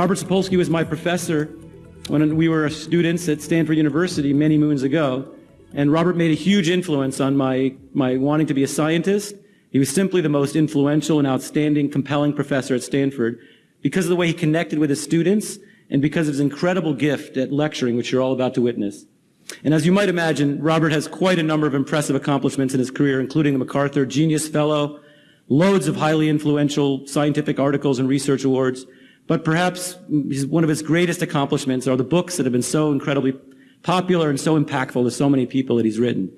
Robert Sapolsky was my professor when we were students at Stanford University many moons ago. And Robert made a huge influence on my, my wanting to be a scientist. He was simply the most influential and outstanding, compelling professor at Stanford because of the way he connected with his students and because of his incredible gift at lecturing, which you're all about to witness. And as you might imagine, Robert has quite a number of impressive accomplishments in his career, including the MacArthur Genius Fellow, loads of highly influential scientific articles and research awards. But perhaps one of his greatest accomplishments are the books that have been so incredibly popular and so impactful to so many people that he's written.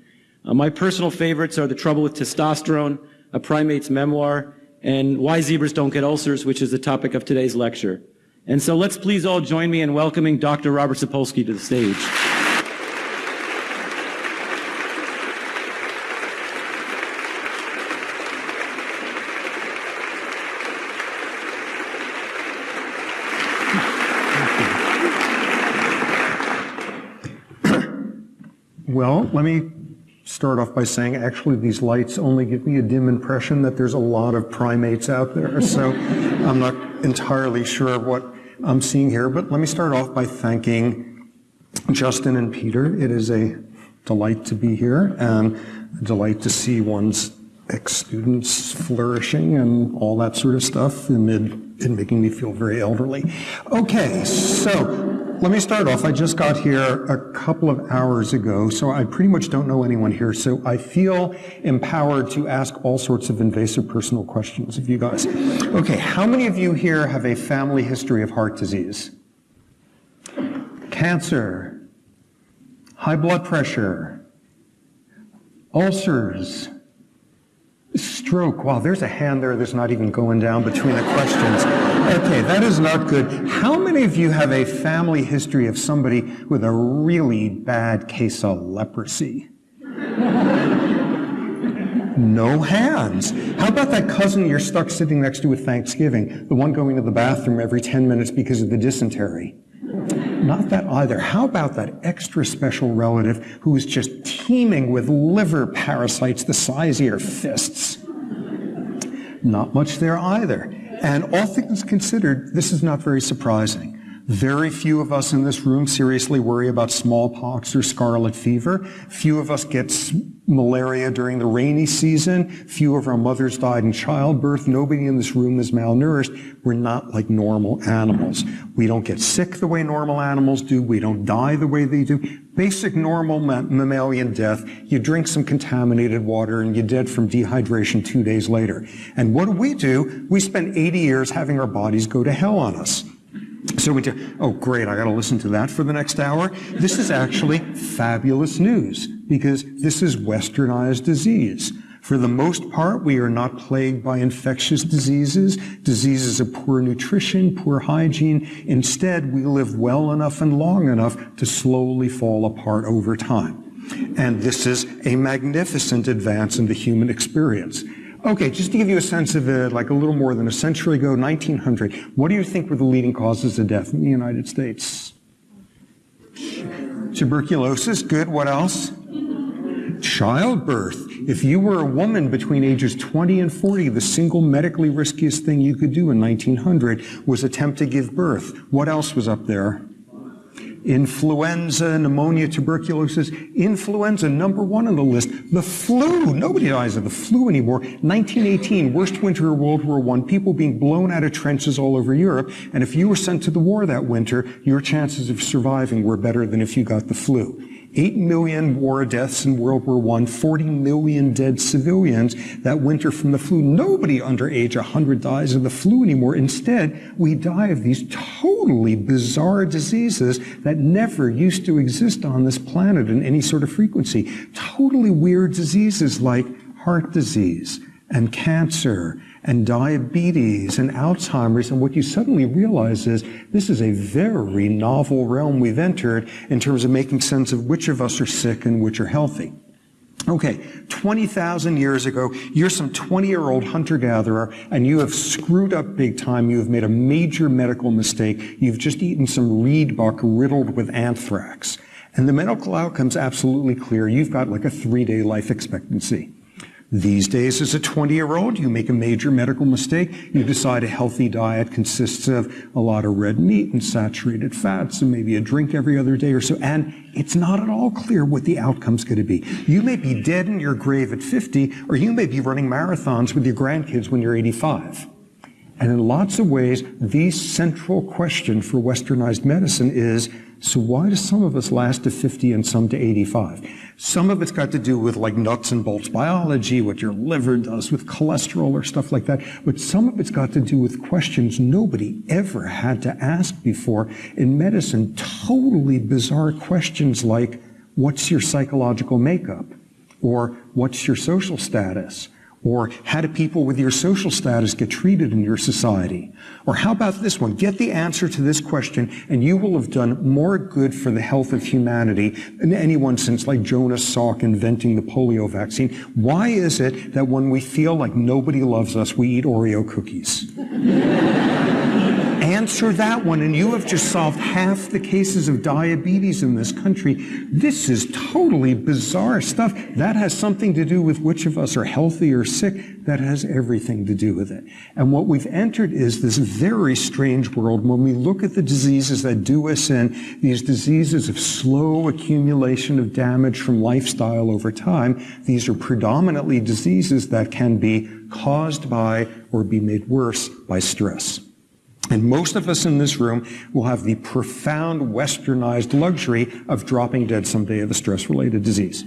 Uh, my personal favorites are The Trouble with Testosterone, A Primate's Memoir, and Why Zebras Don't Get Ulcers, which is the topic of today's lecture. And so let's please all join me in welcoming Dr. Robert Sapolsky to the stage. Well, let me start off by saying actually these lights only give me a dim impression that there's a lot of primates out there. So I'm not entirely sure what I'm seeing here, but let me start off by thanking Justin and Peter. It is a delight to be here and a delight to see one's ex-students flourishing and all that sort of stuff amid it making me feel very elderly. Okay, so let me start off. I just got here a couple of hours ago, so I pretty much don't know anyone here. So I feel empowered to ask all sorts of invasive personal questions of you guys. Okay, how many of you here have a family history of heart disease? Cancer, high blood pressure, ulcers, Stroke. Wow, there's a hand there that's not even going down between the questions. Okay, that is not good. How many of you have a family history of somebody with a really bad case of leprosy? No hands. How about that cousin you're stuck sitting next to at Thanksgiving, the one going to the bathroom every 10 minutes because of the dysentery? Not that either. How about that extra special relative who is just teeming with liver parasites the size of your fists? Not much there either. And all things considered, this is not very surprising. Very few of us in this room seriously worry about smallpox or scarlet fever. Few of us get malaria during the rainy season. Few of our mothers died in childbirth. Nobody in this room is malnourished. We're not like normal animals. We don't get sick the way normal animals do. We don't die the way they do. Basic normal mammalian death. You drink some contaminated water and you're dead from dehydration two days later. And what do we do? We spend 80 years having our bodies go to hell on us. So we do, oh great, I gotta listen to that for the next hour. This is actually fabulous news because this is westernized disease. For the most part, we are not plagued by infectious diseases, diseases of poor nutrition, poor hygiene. Instead, we live well enough and long enough to slowly fall apart over time. And this is a magnificent advance in the human experience. Okay, just to give you a sense of it, like a little more than a century ago, 1900, what do you think were the leading causes of death in the United States? Tuberculosis, good. What else? Childbirth. If you were a woman between ages 20 and 40, the single medically riskiest thing you could do in 1900 was attempt to give birth. What else was up there? Influenza, pneumonia, tuberculosis. Influenza, number one on the list. The flu, nobody dies of the flu anymore. 1918, worst winter of World War I, people being blown out of trenches all over Europe. And if you were sent to the war that winter, your chances of surviving were better than if you got the flu. 8 million war deaths in World War I, 40 million dead civilians that winter from the flu. Nobody under age 100 dies of the flu anymore. Instead, we die of these totally bizarre diseases that never used to exist on this planet in any sort of frequency. Totally weird diseases like heart disease and cancer and diabetes and Alzheimer's. And what you suddenly realize is this is a very novel realm we've entered in terms of making sense of which of us are sick and which are healthy. Okay, 20,000 years ago, you're some 20-year-old hunter-gatherer, and you have screwed up big time. You have made a major medical mistake. You've just eaten some reed buck riddled with anthrax. And the medical outcome's absolutely clear. You've got like a three-day life expectancy. These days, as a 20 year old, you make a major medical mistake. You decide a healthy diet consists of a lot of red meat and saturated fats and maybe a drink every other day or so. And it's not at all clear what the outcome's going to be. You may be dead in your grave at 50, or you may be running marathons with your grandkids when you're 85. And in lots of ways, the central question for westernized medicine is so why do some of us last to 50 and some to 85? Some of it's got to do with like nuts and bolts biology, what your liver does with cholesterol or stuff like that. But some of it's got to do with questions nobody ever had to ask before in medicine. Totally bizarre questions like, what's your psychological makeup? Or what's your social status? Or how do people with your social status get treated in your society? Or how about this one? Get the answer to this question and you will have done more good for the health of humanity than anyone since like Jonas Salk inventing the polio vaccine. Why is it that when we feel like nobody loves us, we eat Oreo cookies? Answer that one, and you have just solved half the cases of diabetes in this country. This is totally bizarre stuff. That has something to do with which of us are healthy or sick. That has everything to do with it. And what we've entered is this very strange world when we look at the diseases that do us in, these diseases of slow accumulation of damage from lifestyle over time. These are predominantly diseases that can be caused by or be made worse by stress. And most of us in this room will have the profound westernized luxury of dropping dead someday of a stress-related disease.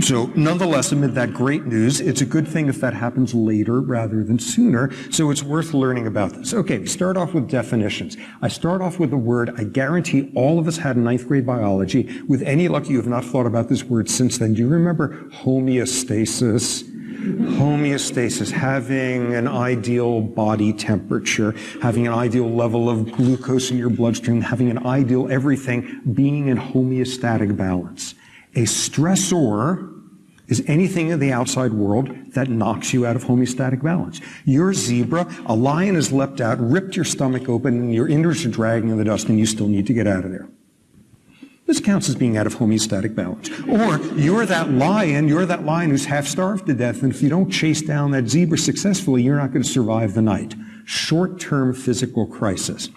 So nonetheless, amid that great news, it's a good thing if that happens later rather than sooner. So it's worth learning about this. Okay, we start off with definitions. I start off with a word I guarantee all of us had in ninth grade biology. With any luck, you have not thought about this word since then. Do you remember homeostasis? Homeostasis, having an ideal body temperature, having an ideal level of glucose in your bloodstream, having an ideal everything, being in homeostatic balance. A stressor is anything in the outside world that knocks you out of homeostatic balance. You're a zebra, a lion has leapt out, ripped your stomach open, and your innards are dragging in the dust, and you still need to get out of there. This counts as being out of homeostatic balance. Or you're that lion, you're that lion who's half starved to death, and if you don't chase down that zebra successfully, you're not going to survive the night. Short-term physical crisis.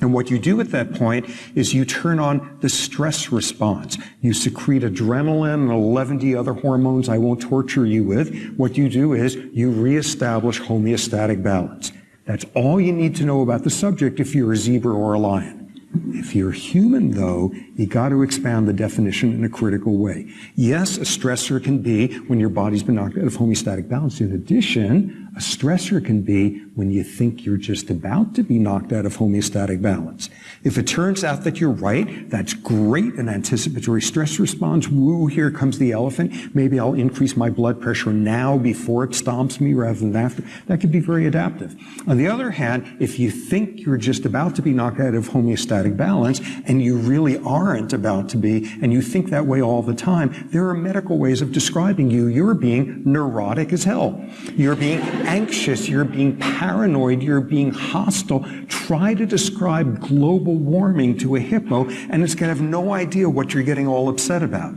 And what you do at that point is you turn on the stress response. You secrete adrenaline and 11 other hormones I won't torture you with. What you do is you reestablish homeostatic balance. That's all you need to know about the subject if you're a zebra or a lion. If you're human, though, you got to expand the definition in a critical way. Yes, a stressor can be when your body's been knocked out of homeostatic balance. In addition, a stressor can be when you think you're just about to be knocked out of homeostatic balance. If it turns out that you're right, that's great. An anticipatory stress response. Woo, here comes the elephant. Maybe I'll increase my blood pressure now before it stomps me rather than after. That could be very adaptive. On the other hand, if you think you're just about to be knocked out of homeostatic balance and you really aren't about to be, and you think that way all the time, there are medical ways of describing you. You're being neurotic as hell. You're being anxious, you're being paranoid, you're being hostile. Try to describe global warming to a hippo, and it's going to have no idea what you're getting all upset about.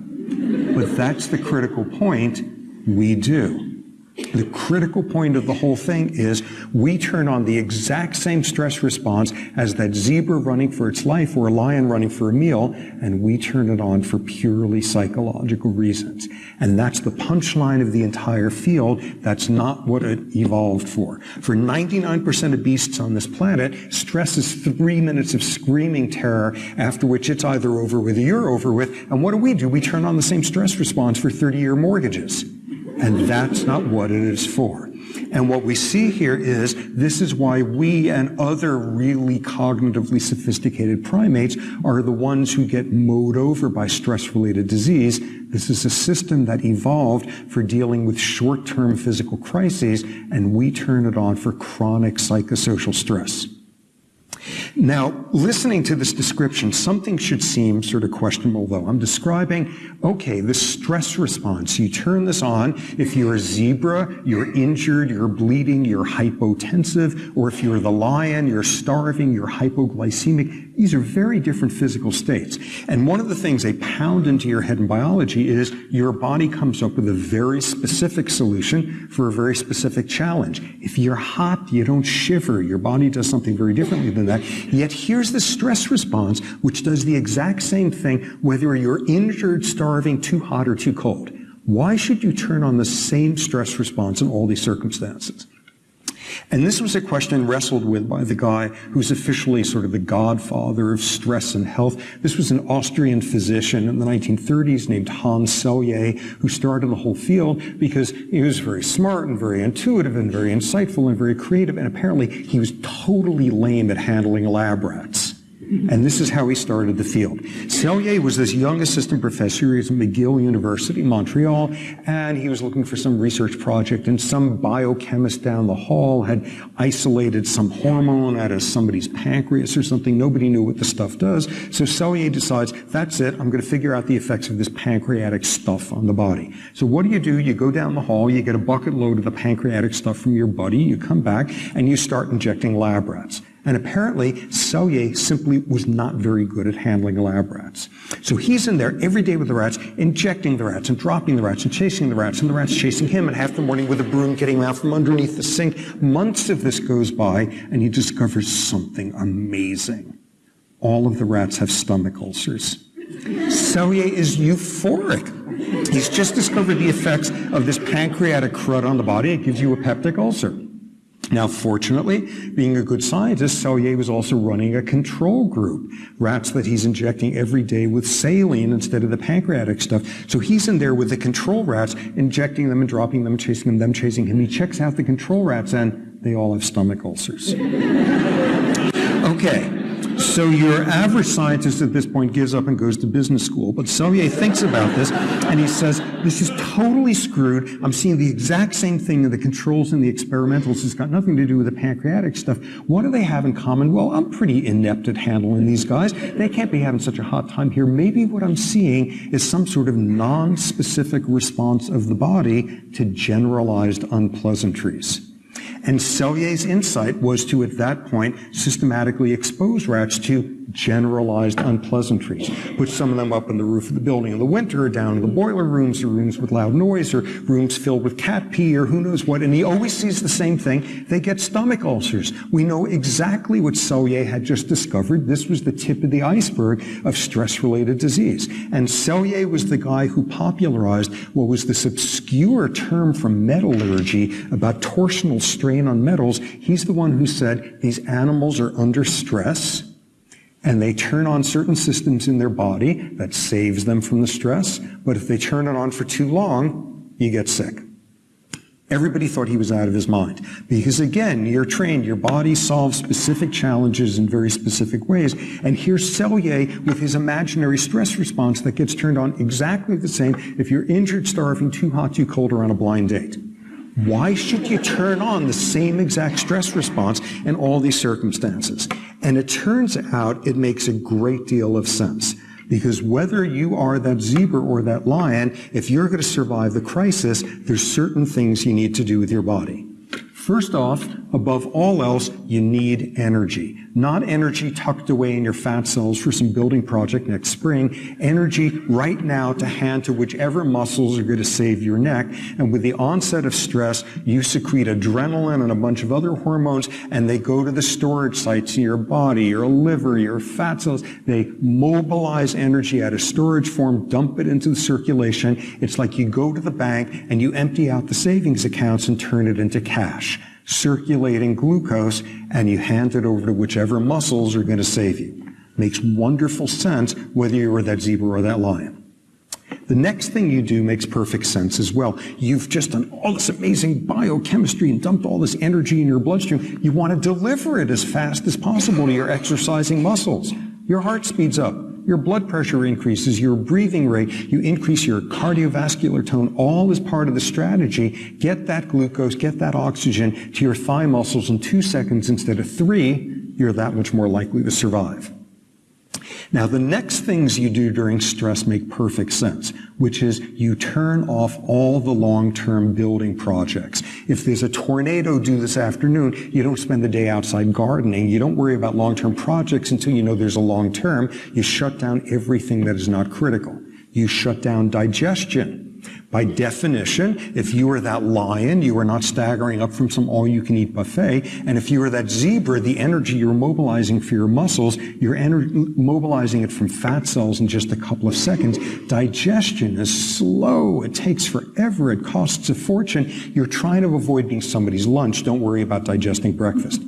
But that's the critical point. We do. The critical point of the whole thing is we turn on the exact same stress response as that zebra running for its life or a lion running for a meal, and we turn it on for purely psychological reasons. And that's the punchline of the entire field. That's not what it evolved for. For 99% of beasts on this planet, stress is three minutes of screaming terror, after which it's either over with or you're over with. And what do we do? We turn on the same stress response for 30-year mortgages. And that's not what it is for. And what we see here is this is why we and other really cognitively sophisticated primates are the ones who get mowed over by stress-related disease. This is a system that evolved for dealing with short-term physical crises, and we turn it on for chronic psychosocial stress. Now, listening to this description, something should seem sort of questionable, though. I'm describing, okay, the stress response. You turn this on. If you're a zebra, you're injured, you're bleeding, you're hypotensive, or if you're the lion, you're starving, you're hypoglycemic. These are very different physical states. And one of the things they pound into your head in biology is your body comes up with a very specific solution for a very specific challenge. If you're hot, you don't shiver. Your body does something very differently than that. Yet here's the stress response, which does the exact same thing whether you're injured, starving, too hot, or too cold. Why should you turn on the same stress response in all these circumstances? And this was a question wrestled with by the guy who's officially sort of the godfather of stress and health. This was an Austrian physician in the 1930s named Hans Selye, who started the whole field because he was very smart and very intuitive and very insightful and very creative. And apparently he was totally lame at handling lab rats. And this is how he started the field. Selye was this young assistant professor. He was at McGill University, Montreal, and he was looking for some research project, and some biochemist down the hall had isolated some hormone out of somebody's pancreas or something. Nobody knew what the stuff does. So Selye decides, that's it, I'm going to figure out the effects of this pancreatic stuff on the body. So what do you do? You go down the hall, you get a bucket load of the pancreatic stuff from your buddy, you come back, and you start injecting lab rats. And apparently, Selye simply was not very good at handling lab rats. So he's in there every day with the rats, injecting the rats and dropping the rats and chasing the rats, and the rats chasing him, and half the morning with a broom getting out from underneath the sink. Months of this goes by, and he discovers something amazing. All of the rats have stomach ulcers. Selye is euphoric. He's just discovered the effects of this pancreatic crud on the body. It gives you a peptic ulcer. Now, fortunately, being a good scientist, Selye was also running a control group, rats that he's injecting every day with saline instead of the pancreatic stuff. So he's in there with the control rats, injecting them and dropping them, chasing them, them chasing him. He checks out the control rats and they all have stomach ulcers. okay. So your average scientist at this point gives up and goes to business school. But Selye thinks about this and he says, this is totally screwed. I'm seeing the exact same thing in the controls and the experimentals. It's got nothing to do with the pancreatic stuff. What do they have in common? Well, I'm pretty inept at handling these guys. They can't be having such a hot time here. Maybe what I'm seeing is some sort of non-specific response of the body to generalized unpleasantries. And Selye's insight was to, at that point, systematically expose rats to generalized unpleasantries. Put some of them up on the roof of the building in the winter, or down in the boiler rooms, or rooms with loud noise, or rooms filled with cat pee, or who knows what. And he always sees the same thing. They get stomach ulcers. We know exactly what Selye had just discovered. This was the tip of the iceberg of stress-related disease. And Selye was the guy who popularized what was this obscure term from metallurgy about torsional strain on metals. He's the one who said these animals are under stress and they turn on certain systems in their body that saves them from the stress. But if they turn it on for too long, you get sick. Everybody thought he was out of his mind. Because again, you're trained, your body solves specific challenges in very specific ways. And here's Selye with his imaginary stress response that gets turned on exactly the same if you're injured, starving, too hot, too cold, or on a blind date. Why should you turn on the same exact stress response in all these circumstances? And it turns out it makes a great deal of sense. Because whether you are that zebra or that lion, if you're going to survive the crisis, there's certain things you need to do with your body. First off, above all else, you need energy. Not energy tucked away in your fat cells for some building project next spring. Energy right now to hand to whichever muscles are going to save your neck. And with the onset of stress, you secrete adrenaline and a bunch of other hormones, and they go to the storage sites in your body, your liver, your fat cells. They mobilize energy out of storage form, dump it into the circulation. It's like you go to the bank and you empty out the savings accounts and turn it into cash circulating glucose and you hand it over to whichever muscles are going to save you. Makes wonderful sense whether you are that zebra or that lion. The next thing you do makes perfect sense as well. You've just done all this amazing biochemistry and dumped all this energy in your bloodstream. You want to deliver it as fast as possible to your exercising muscles. Your heart speeds up your blood pressure increases, your breathing rate, you increase your cardiovascular tone, all is part of the strategy. Get that glucose, get that oxygen to your thigh muscles in two seconds instead of three, you're that much more likely to survive. Now, the next things you do during stress make perfect sense, which is you turn off all the long-term building projects. If there's a tornado due this afternoon, you don't spend the day outside gardening. You don't worry about long-term projects until you know there's a long-term. You shut down everything that is not critical. You shut down digestion. By definition, if you are that lion, you are not staggering up from some all-you-can-eat buffet. And if you are that zebra, the energy you're mobilizing for your muscles, you're mobilizing it from fat cells in just a couple of seconds. Digestion is slow. It takes forever. It costs a fortune. You're trying to avoid being somebody's lunch. Don't worry about digesting breakfast.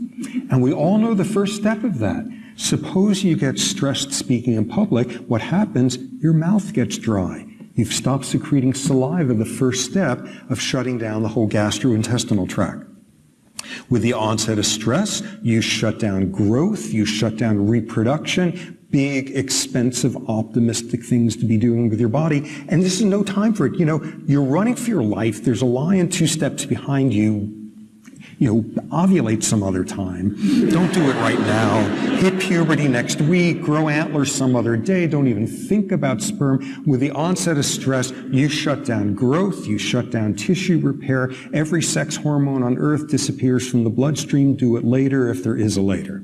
And we all know the first step of that. Suppose you get stressed speaking in public. What happens? Your mouth gets dry. You've stopped secreting saliva, the first step of shutting down the whole gastrointestinal tract. With the onset of stress, you shut down growth, you shut down reproduction, big, expensive, optimistic things to be doing with your body. And this is no time for it. You know, you're running for your life. There's a lion two steps behind you you know, ovulate some other time. Don't do it right now. Hit puberty next week, grow antlers some other day. Don't even think about sperm. With the onset of stress, you shut down growth, you shut down tissue repair. Every sex hormone on earth disappears from the bloodstream. Do it later if there is a later.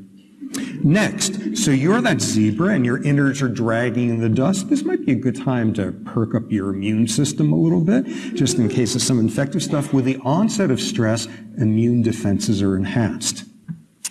Next, so you're that zebra and your innards are dragging in the dust. This might be a good time to perk up your immune system a little bit, just in case of some infective stuff. With the onset of stress, immune defenses are enhanced.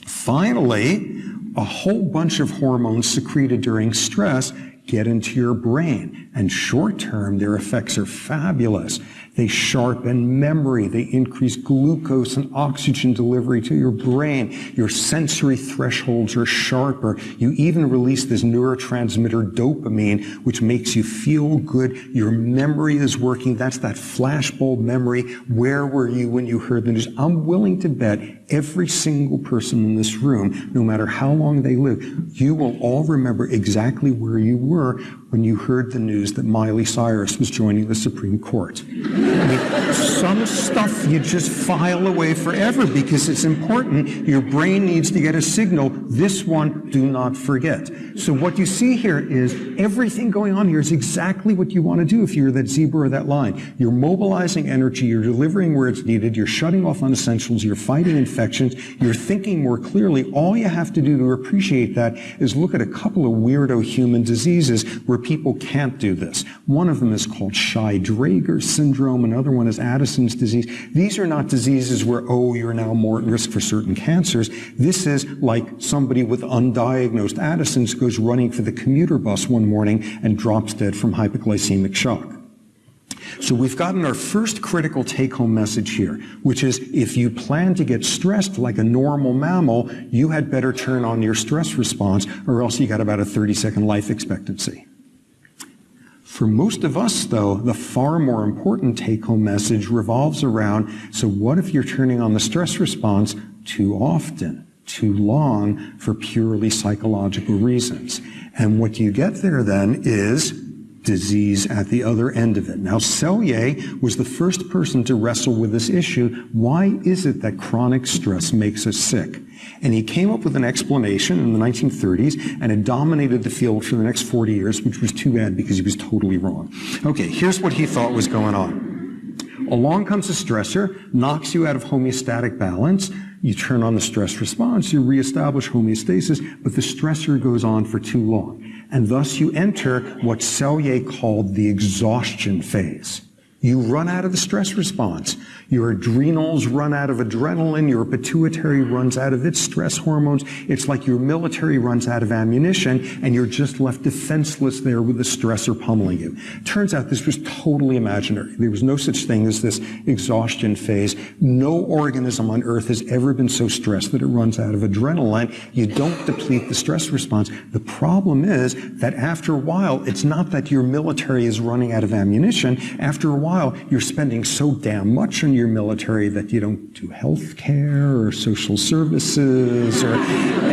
Finally, a whole bunch of hormones secreted during stress get into your brain. And short term, their effects are fabulous. They sharpen memory. They increase glucose and oxygen delivery to your brain. Your sensory thresholds are sharper. You even release this neurotransmitter dopamine, which makes you feel good. Your memory is working. That's that flashbulb memory. Where were you when you heard the news? I'm willing to bet every single person in this room, no matter how long they live, you will all remember exactly where you were when you heard the news that Miley Cyrus was joining the Supreme Court. I mean, some stuff you just file away forever because it's important. Your brain needs to get a signal. This one, do not forget. So what you see here is everything going on here is exactly what you want to do if you're that zebra or that lion. You're mobilizing energy. You're delivering where it's needed. You're shutting off unessentials. You're fighting infections. You're thinking more clearly. All you have to do to appreciate that is look at a couple of weirdo human diseases where people can't do this. One of them is called Shy-Drager syndrome. Another one is Addison's disease. These are not diseases where, oh, you're now more at risk for certain cancers. This is like somebody with undiagnosed Addison's goes running for the commuter bus one morning and drops dead from hypoglycemic shock. So we've gotten our first critical take-home message here, which is if you plan to get stressed like a normal mammal, you had better turn on your stress response or else you got about a 30-second life expectancy. For most of us, though, the far more important take-home message revolves around, so what if you're turning on the stress response too often, too long, for purely psychological reasons? And what you get there then is disease at the other end of it. Now, Selye was the first person to wrestle with this issue. Why is it that chronic stress makes us sick? And he came up with an explanation in the 1930s and it dominated the field for the next 40 years, which was too bad because he was totally wrong. Okay, here's what he thought was going on. Along comes a stressor, knocks you out of homeostatic balance. You turn on the stress response, you reestablish homeostasis, but the stressor goes on for too long. And thus you enter what Selye called the exhaustion phase. You run out of the stress response. Your adrenals run out of adrenaline. Your pituitary runs out of its stress hormones. It's like your military runs out of ammunition and you're just left defenseless there with the stressor pummeling you. Turns out this was totally imaginary. There was no such thing as this exhaustion phase. No organism on earth has ever been so stressed that it runs out of adrenaline. You don't deplete the stress response. The problem is that after a while, it's not that your military is running out of ammunition. After a while, you're spending so damn much on your military that you don't do health care or social services or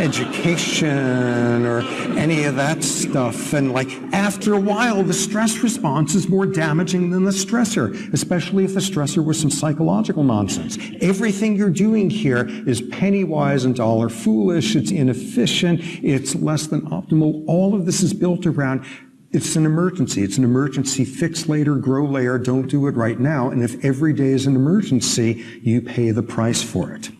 education or any of that stuff. And like after a while, the stress response is more damaging than the stressor, especially if the stressor was some psychological nonsense. Everything you're doing here is penny wise and dollar foolish. It's inefficient. It's less than optimal. All of this is built around it's an emergency. It's an emergency. Fix later, grow later. Don't do it right now. And if every day is an emergency, you pay the price for it.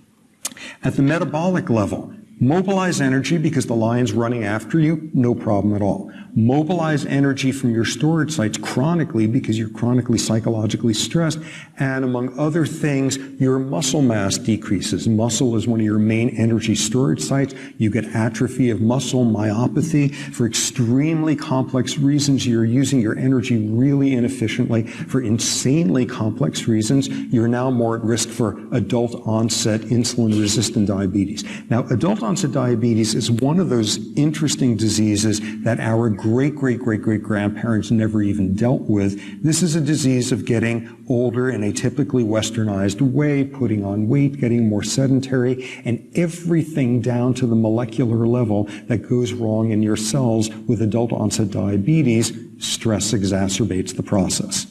At the metabolic level, mobilize energy because the lion's running after you, no problem at all mobilize energy from your storage sites chronically because you're chronically psychologically stressed. And among other things, your muscle mass decreases. Muscle is one of your main energy storage sites. You get atrophy of muscle, myopathy. For extremely complex reasons, you're using your energy really inefficiently. For insanely complex reasons, you're now more at risk for adult onset insulin resistant diabetes. Now, adult onset diabetes is one of those interesting diseases that our great, great, great, great grandparents never even dealt with. This is a disease of getting older in a typically westernized way, putting on weight, getting more sedentary, and everything down to the molecular level that goes wrong in your cells with adult onset diabetes. Stress exacerbates the process.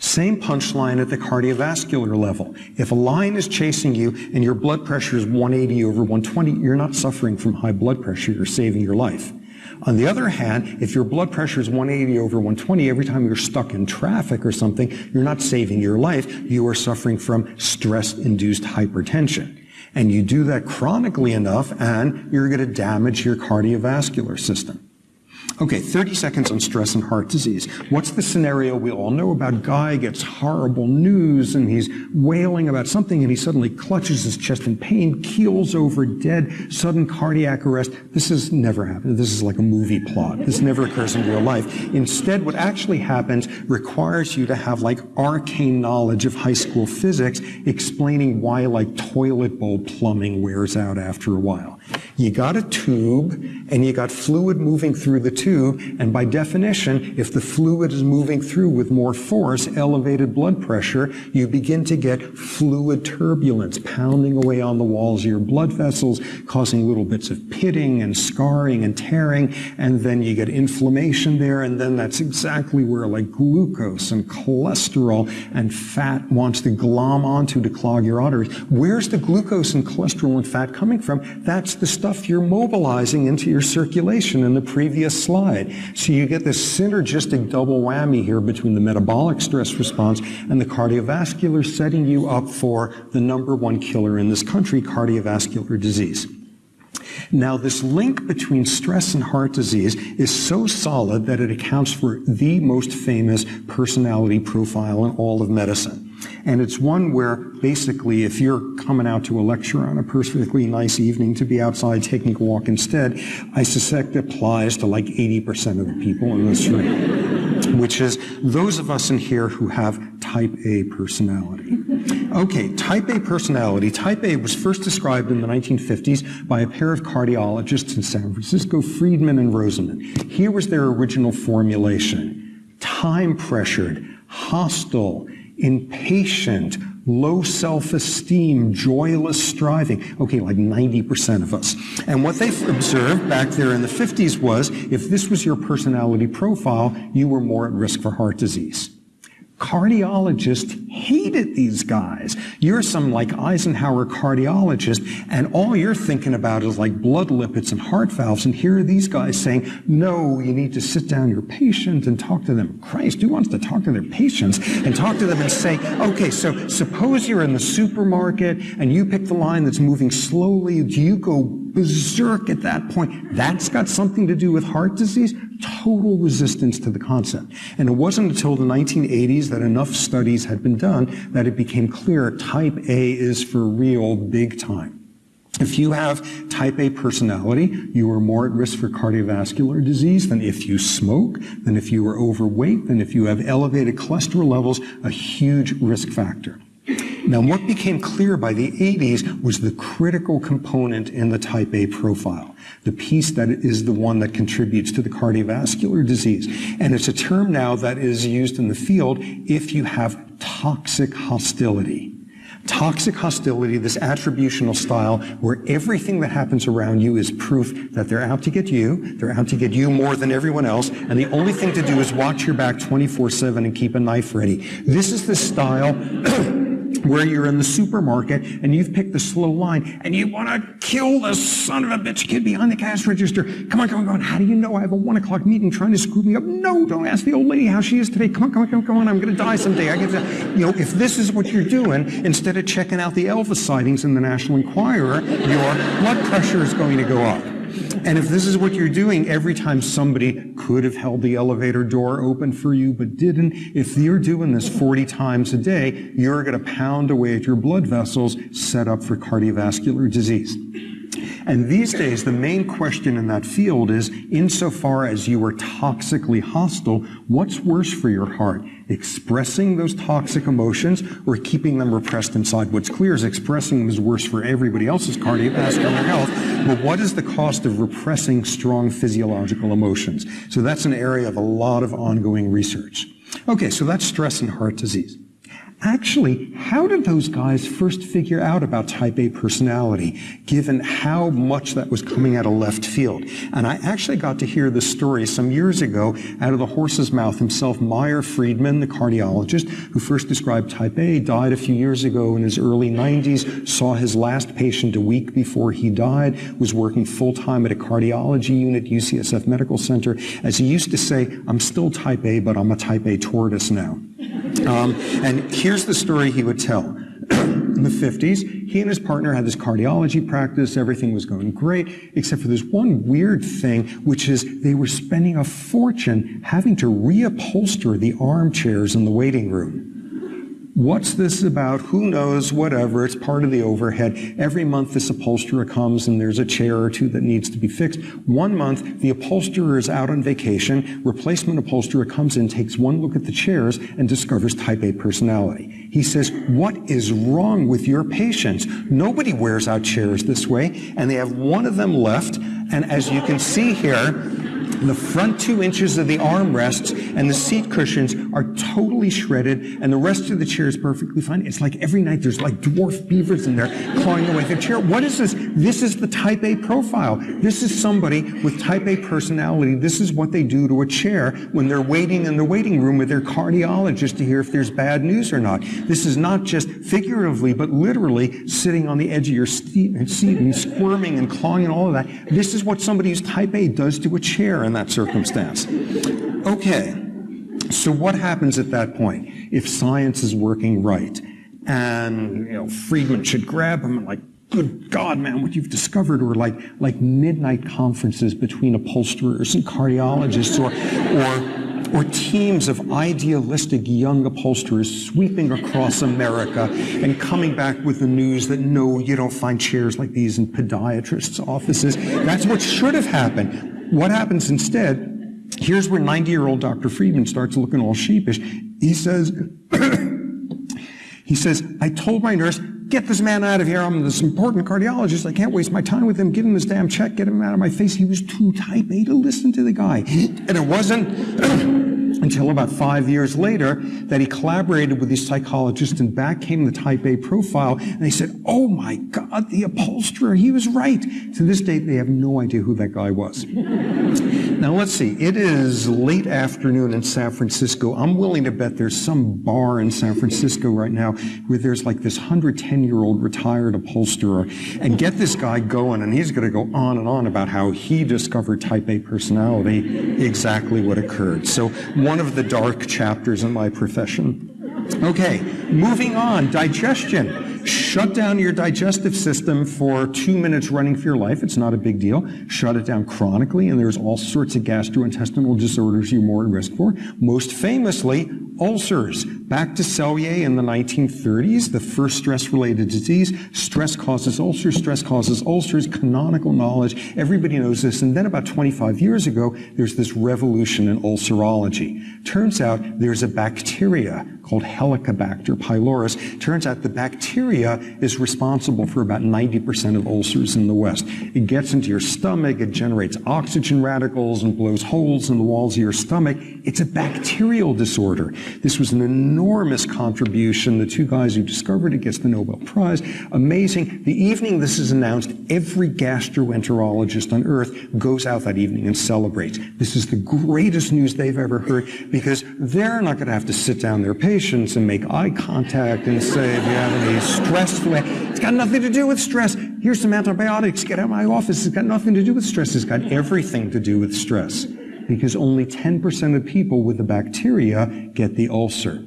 Same punchline at the cardiovascular level. If a lion is chasing you and your blood pressure is 180 over 120, you're not suffering from high blood pressure, you're saving your life. On the other hand, if your blood pressure is 180 over 120 every time you're stuck in traffic or something, you're not saving your life. You are suffering from stress-induced hypertension. And you do that chronically enough and you're going to damage your cardiovascular system. Okay, 30 seconds on stress and heart disease. What's the scenario we all know about? Guy gets horrible news and he's wailing about something and he suddenly clutches his chest in pain, keels over dead, sudden cardiac arrest. This has never happened. This is like a movie plot. This never occurs in real life. Instead, what actually happens requires you to have like arcane knowledge of high school physics explaining why like toilet bowl plumbing wears out after a while. You got a tube and you got fluid moving through the tube. And by definition, if the fluid is moving through with more force, elevated blood pressure, you begin to get fluid turbulence pounding away on the walls of your blood vessels, causing little bits of pitting and scarring and tearing. And then you get inflammation there. And then that's exactly where like glucose and cholesterol and fat wants to glom onto to clog your arteries. Where's the glucose and cholesterol and fat coming from? That's the stuff you're mobilizing into your circulation in the previous slide. So you get this synergistic double whammy here between the metabolic stress response and the cardiovascular setting you up for the number one killer in this country, cardiovascular disease. Now, this link between stress and heart disease is so solid that it accounts for the most famous personality profile in all of medicine. And it's one where basically if you're coming out to a lecture on a perfectly nice evening to be outside taking a walk instead, I suspect it applies to like 80% of the people in this room, which is those of us in here who have type A personality. Okay, type A personality. Type A was first described in the 1950s by a pair of cardiologists in San Francisco, Friedman and Rosenman. Here was their original formulation. Time pressured, hostile, impatient, low self-esteem, joyless striving. Okay, like 90% of us. And what they observed back there in the 50s was if this was your personality profile, you were more at risk for heart disease. Cardiologists hated these guys. You're some like Eisenhower cardiologist, and all you're thinking about is like blood lipids and heart valves. And here are these guys saying, no, you need to sit down your patient and talk to them. Christ, who wants to talk to their patients and talk to them and say, okay, so suppose you're in the supermarket and you pick the line that's moving slowly. Do you go berserk at that point? That's got something to do with heart disease? total resistance to the concept. And it wasn't until the 1980s that enough studies had been done that it became clear type A is for real big time. If you have type A personality, you are more at risk for cardiovascular disease than if you smoke, than if you are overweight, than if you have elevated cholesterol levels, a huge risk factor. Now, what became clear by the 80s was the critical component in the type A profile, the piece that is the one that contributes to the cardiovascular disease. And it's a term now that is used in the field if you have toxic hostility. Toxic hostility, this attributional style where everything that happens around you is proof that they're out to get you, they're out to get you more than everyone else, and the only thing to do is watch your back 24-7 and keep a knife ready. This is the style where you're in the supermarket and you've picked the slow line and you want to kill the son of a bitch kid behind the cash register. Come on, come on, come on. How do you know I have a one o'clock meeting trying to screw me up? No, don't ask the old lady how she is today. Come on, come on, come on, come on. I'm going to die someday. I get to, you know, if this is what you're doing, instead of checking out the Elvis sightings in the National Enquirer, your blood pressure is going to go up. And if this is what you're doing every time somebody could have held the elevator door open for you but didn't, if you're doing this 40 times a day, you're going to pound away at your blood vessels set up for cardiovascular disease. And these days, the main question in that field is, insofar as you are toxically hostile, what's worse for your heart? Expressing those toxic emotions or keeping them repressed inside? What's clear is expressing them is worse for everybody else's cardiovascular health. But what is the cost of repressing strong physiological emotions? So that's an area of a lot of ongoing research. Okay, so that's stress and heart disease. Actually, how did those guys first figure out about type A personality, given how much that was coming out of left field? And I actually got to hear the story some years ago out of the horse's mouth himself. Meyer Friedman, the cardiologist who first described type A, died a few years ago in his early 90s, saw his last patient a week before he died, was working full time at a cardiology unit, UCSF Medical Center. As he used to say, I'm still type A, but I'm a type A tortoise now. Um, and here's the story he would tell. In the 50s, he and his partner had this cardiology practice. Everything was going great, except for this one weird thing, which is they were spending a fortune having to reupholster the armchairs in the waiting room. What's this about? Who knows? Whatever. It's part of the overhead. Every month this upholsterer comes and there's a chair or two that needs to be fixed. One month the upholsterer is out on vacation. Replacement upholsterer comes in, takes one look at the chairs and discovers type A personality. He says, what is wrong with your patients? Nobody wears out chairs this way. And they have one of them left. And as you can see here, the front two inches of the armrests and the seat cushions are totally shredded, and the rest of the chair is perfectly fine. It's like every night there's like dwarf beavers in there clawing away at the chair. What is this? This is the type A profile. This is somebody with type A personality. This is what they do to a chair when they're waiting in the waiting room with their cardiologist to hear if there's bad news or not. This is not just figuratively, but literally sitting on the edge of your seat and squirming and clawing and all of that. This is what somebody who's type A does to a chair in that circumstance. Okay, so what happens at that point if science is working right? And you know, Friedman should grab him and like, good God, man, what you've discovered, or like like midnight conferences between upholsterers and cardiologists, or or or teams of idealistic young upholsterers sweeping across America and coming back with the news that no, you don't find chairs like these in podiatrists' offices. That's what should have happened. What happens instead, here's where 90 year old Dr. Friedman starts looking all sheepish. He says, he says, I told my nurse, get this man out of here. I'm this important cardiologist. I can't waste my time with him. Give him this damn check. Get him out of my face. He was too type A to listen to the guy. And it wasn't until about five years later that he collaborated with these psychologists and back came the type A profile and they said, oh my God, the upholsterer, he was right. To this date, they have no idea who that guy was. now let's see, it is late afternoon in San Francisco. I'm willing to bet there's some bar in San Francisco right now where there's like this 110 year old retired upholsterer and get this guy going and he's going to go on and on about how he discovered type A personality, exactly what occurred. So one of the dark chapters in my profession. Okay, moving on, digestion. Shut down your digestive system for two minutes running for your life. It's not a big deal. Shut it down chronically, and there's all sorts of gastrointestinal disorders you're more at risk for. Most famously, ulcers. Back to Selye in the 1930s, the first stress-related disease. Stress causes ulcers, stress causes ulcers, canonical knowledge. Everybody knows this. And then about 25 years ago, there's this revolution in ulcerology. Turns out there's a bacteria called Helicobacter pylori. Turns out the bacteria is responsible for about 90% of ulcers in the West. It gets into your stomach, it generates oxygen radicals and blows holes in the walls of your stomach. It's a bacterial disorder. This was an enormous contribution. The two guys who discovered it gets the Nobel Prize. Amazing. The evening this is announced, every gastroenterologist on earth goes out that evening and celebrates. This is the greatest news they've ever heard because they're not going to have to sit down their patients and make eye contact and say, if you have any stress, it's got nothing to do with stress. Here's some antibiotics. Get out of my office. It's got nothing to do with stress. It's got everything to do with stress because only 10% of people with the bacteria get the ulcer.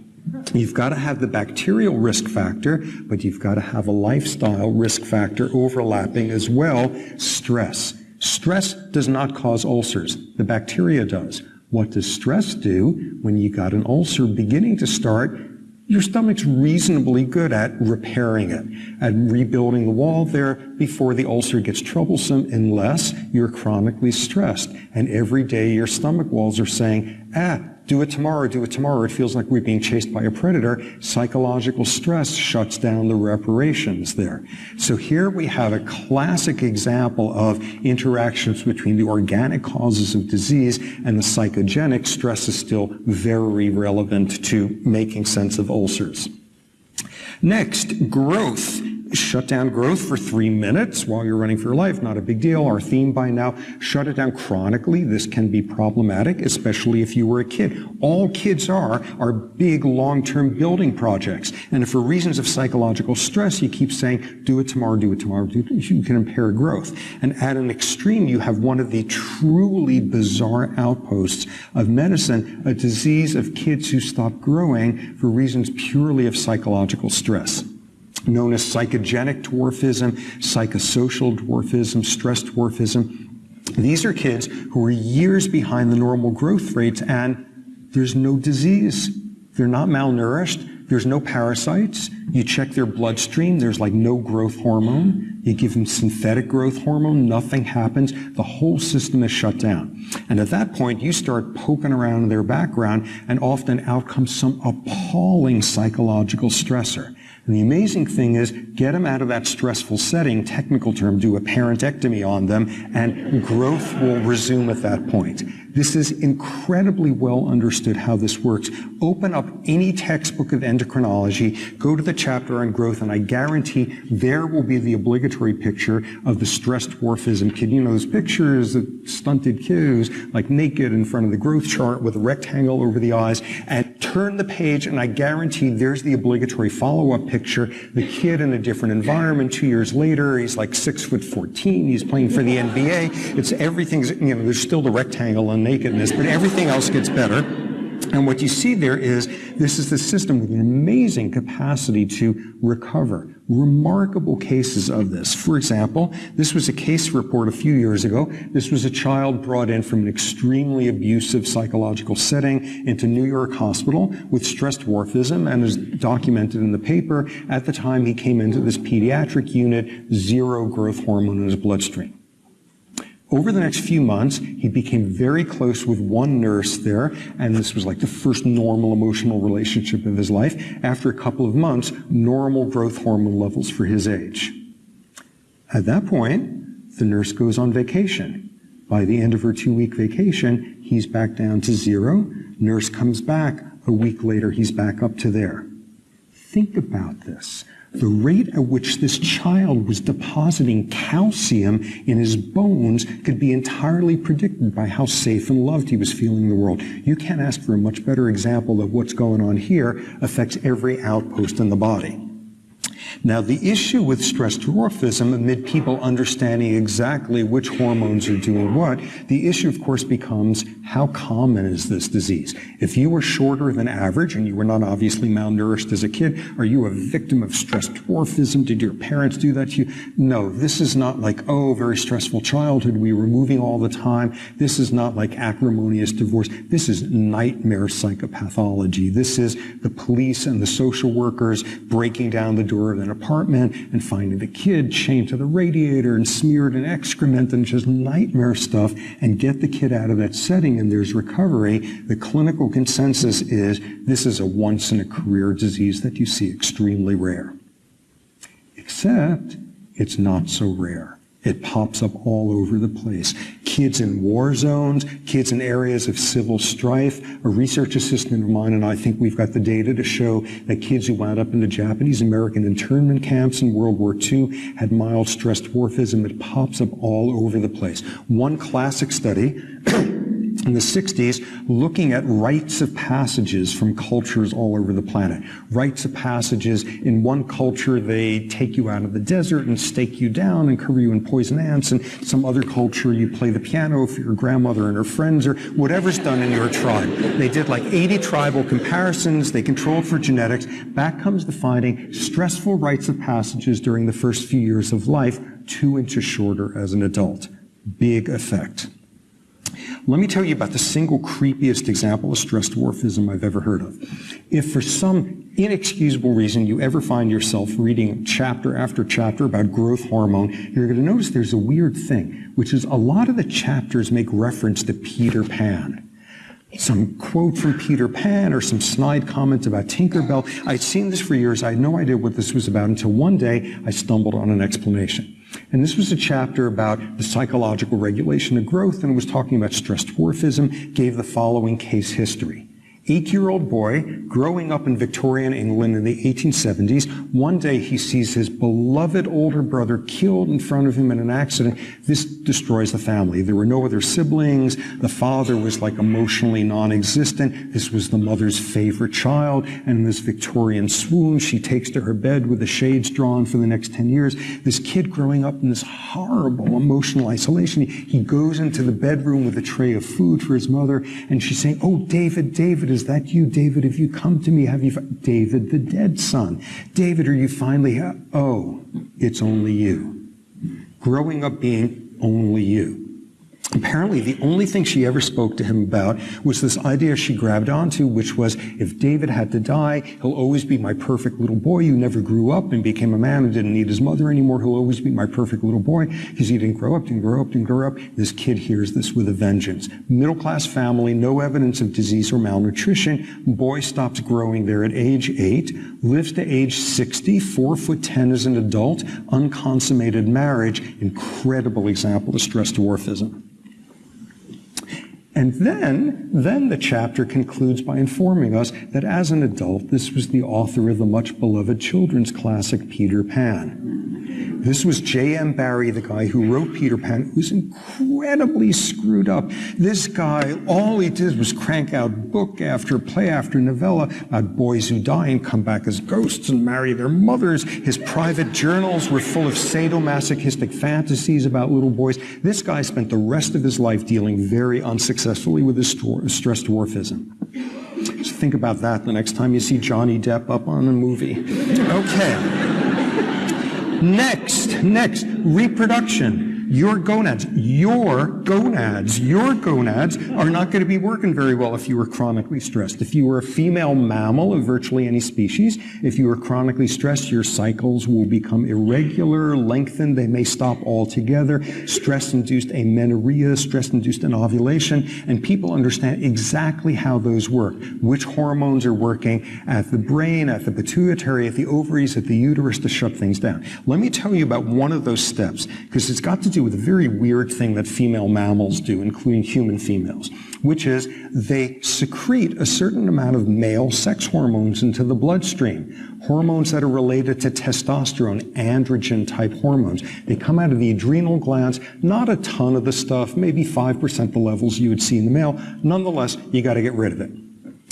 You've got to have the bacterial risk factor, but you've got to have a lifestyle risk factor overlapping as well, stress. Stress does not cause ulcers. The bacteria does. What does stress do when you got an ulcer beginning to start? Your stomach's reasonably good at repairing it, at rebuilding the wall there before the ulcer gets troublesome unless you're chronically stressed. And every day your stomach walls are saying, ah, do it tomorrow, do it tomorrow. It feels like we're being chased by a predator. Psychological stress shuts down the reparations there. So here we have a classic example of interactions between the organic causes of disease and the psychogenic. Stress is still very relevant to making sense of ulcers. Next, growth shut down growth for three minutes while you're running for your life. Not a big deal. Our theme by now, shut it down chronically. This can be problematic, especially if you were a kid. All kids are, are big long-term building projects. And if for reasons of psychological stress, you keep saying, do it tomorrow, do it tomorrow, do it, you can impair growth. And at an extreme, you have one of the truly bizarre outposts of medicine, a disease of kids who stop growing for reasons purely of psychological stress known as psychogenic dwarfism, psychosocial dwarfism, stress dwarfism. These are kids who are years behind the normal growth rates and there's no disease. They're not malnourished. There's no parasites. You check their bloodstream. There's like no growth hormone. You give them synthetic growth hormone. Nothing happens. The whole system is shut down. And at that point, you start poking around in their background and often out comes some appalling psychological stressor. And the amazing thing is, get them out of that stressful setting, technical term, do a parentectomy on them, and growth will resume at that point. This is incredibly well understood how this works. Open up any textbook of endocrinology, go to the chapter on growth, and I guarantee there will be the obligatory picture of the stress dwarfism kid. You know, those pictures of stunted kids, like naked in front of the growth chart with a rectangle over the eyes, and turn the page, and I guarantee there's the obligatory follow-up picture. The kid in a different environment two years later, he's like six foot 14, he's playing for the NBA. It's everything's, you know, there's still the rectangle and nakedness, but everything else gets better. And what you see there is this is the system with an amazing capacity to recover. Remarkable cases of this. For example, this was a case report a few years ago. This was a child brought in from an extremely abusive psychological setting into New York Hospital with stress dwarfism and is documented in the paper. At the time he came into this pediatric unit, zero growth hormone in his bloodstream. Over the next few months, he became very close with one nurse there, and this was like the first normal emotional relationship of his life. After a couple of months, normal growth hormone levels for his age. At that point, the nurse goes on vacation. By the end of her two-week vacation, he's back down to zero. Nurse comes back. A week later, he's back up to there. Think about this the rate at which this child was depositing calcium in his bones could be entirely predicted by how safe and loved he was feeling in the world. You can't ask for a much better example of what's going on here affects every outpost in the body. Now, the issue with stress dwarfism, amid people understanding exactly which hormones are doing what, the issue, of course, becomes how common is this disease? If you were shorter than average and you were not obviously malnourished as a kid, are you a victim of stress dwarfism? Did your parents do that to you? No, this is not like, oh, very stressful childhood, we were moving all the time. This is not like acrimonious divorce. This is nightmare psychopathology. This is the police and the social workers breaking down the door of an apartment and finding the kid chained to the radiator and smeared in excrement and just nightmare stuff and get the kid out of that setting and there's recovery. The clinical consensus is this is a once in a career disease that you see extremely rare. Except it's not so rare. It pops up all over the place. Kids in war zones, kids in areas of civil strife. A research assistant of mine and I think we've got the data to show that kids who wound up in the Japanese American internment camps in World War II had mild stress dwarfism. It pops up all over the place. One classic study in the 60s looking at rites of passages from cultures all over the planet. Rites of passages, in one culture they take you out of the desert and stake you down and cover you in poison ants, and some other culture you play the piano for your grandmother and her friends or whatever's done in your tribe. They did like 80 tribal comparisons, they controlled for genetics. Back comes the finding, stressful rites of passages during the first few years of life, two inches shorter as an adult. Big effect. Let me tell you about the single creepiest example of stress dwarfism I've ever heard of. If for some inexcusable reason you ever find yourself reading chapter after chapter about growth hormone, you're going to notice there's a weird thing, which is a lot of the chapters make reference to Peter Pan some quote from Peter Pan or some snide comment about Tinkerbell. I'd seen this for years. I had no idea what this was about until one day I stumbled on an explanation. And this was a chapter about the psychological regulation of growth, and it was talking about stress dwarfism, gave the following case history eight-year-old boy growing up in Victorian England in the 1870s. One day he sees his beloved older brother killed in front of him in an accident. This destroys the family. There were no other siblings. The father was like emotionally non-existent. This was the mother's favorite child. And in this Victorian swoon, she takes to her bed with the shades drawn for the next 10 years. This kid growing up in this horrible emotional isolation, he goes into the bedroom with a tray of food for his mother, and she's saying, Oh, David, David, is that you? David, have you come to me? Have you, David, the dead son? David, are you finally, oh, it's only you. Growing up being only you. Apparently, the only thing she ever spoke to him about was this idea she grabbed onto, which was if David had to die, he'll always be my perfect little boy who never grew up and became a man and didn't need his mother anymore. He'll always be my perfect little boy because he didn't grow up, didn't grow up, didn't grow up. This kid hears this with a vengeance. Middle class family, no evidence of disease or malnutrition. Boy stops growing there at age eight, lives to age 60, four foot 10 as an adult, unconsummated marriage. Incredible example of stress dwarfism. And then, then the chapter concludes by informing us that as an adult, this was the author of the much beloved children's classic Peter Pan. This was J.M. Barrie, the guy who wrote Peter Pan, who's incredibly screwed up. This guy, all he did was crank out book after play after novella about boys who die and come back as ghosts and marry their mothers. His private journals were full of sadomasochistic fantasies about little boys. This guy spent the rest of his life dealing very unsuccessfully with his stress dwarfism. Think about that the next time you see Johnny Depp up on a movie. Okay. Next, next, reproduction your gonads, your gonads, your gonads are not going to be working very well if you are chronically stressed. If you were a female mammal of virtually any species, if you were chronically stressed, your cycles will become irregular, lengthened, they may stop altogether. Stress-induced amenorrhea, stress-induced anovulation, and people understand exactly how those work, which hormones are working at the brain, at the pituitary, at the ovaries, at the uterus to shut things down. Let me tell you about one of those steps, because it's got to do with a very weird thing that female mammals do, including human females, which is they secrete a certain amount of male sex hormones into the bloodstream. Hormones that are related to testosterone, androgen type hormones. They come out of the adrenal glands, not a ton of the stuff, maybe 5% the levels you would see in the male. Nonetheless, you got to get rid of it.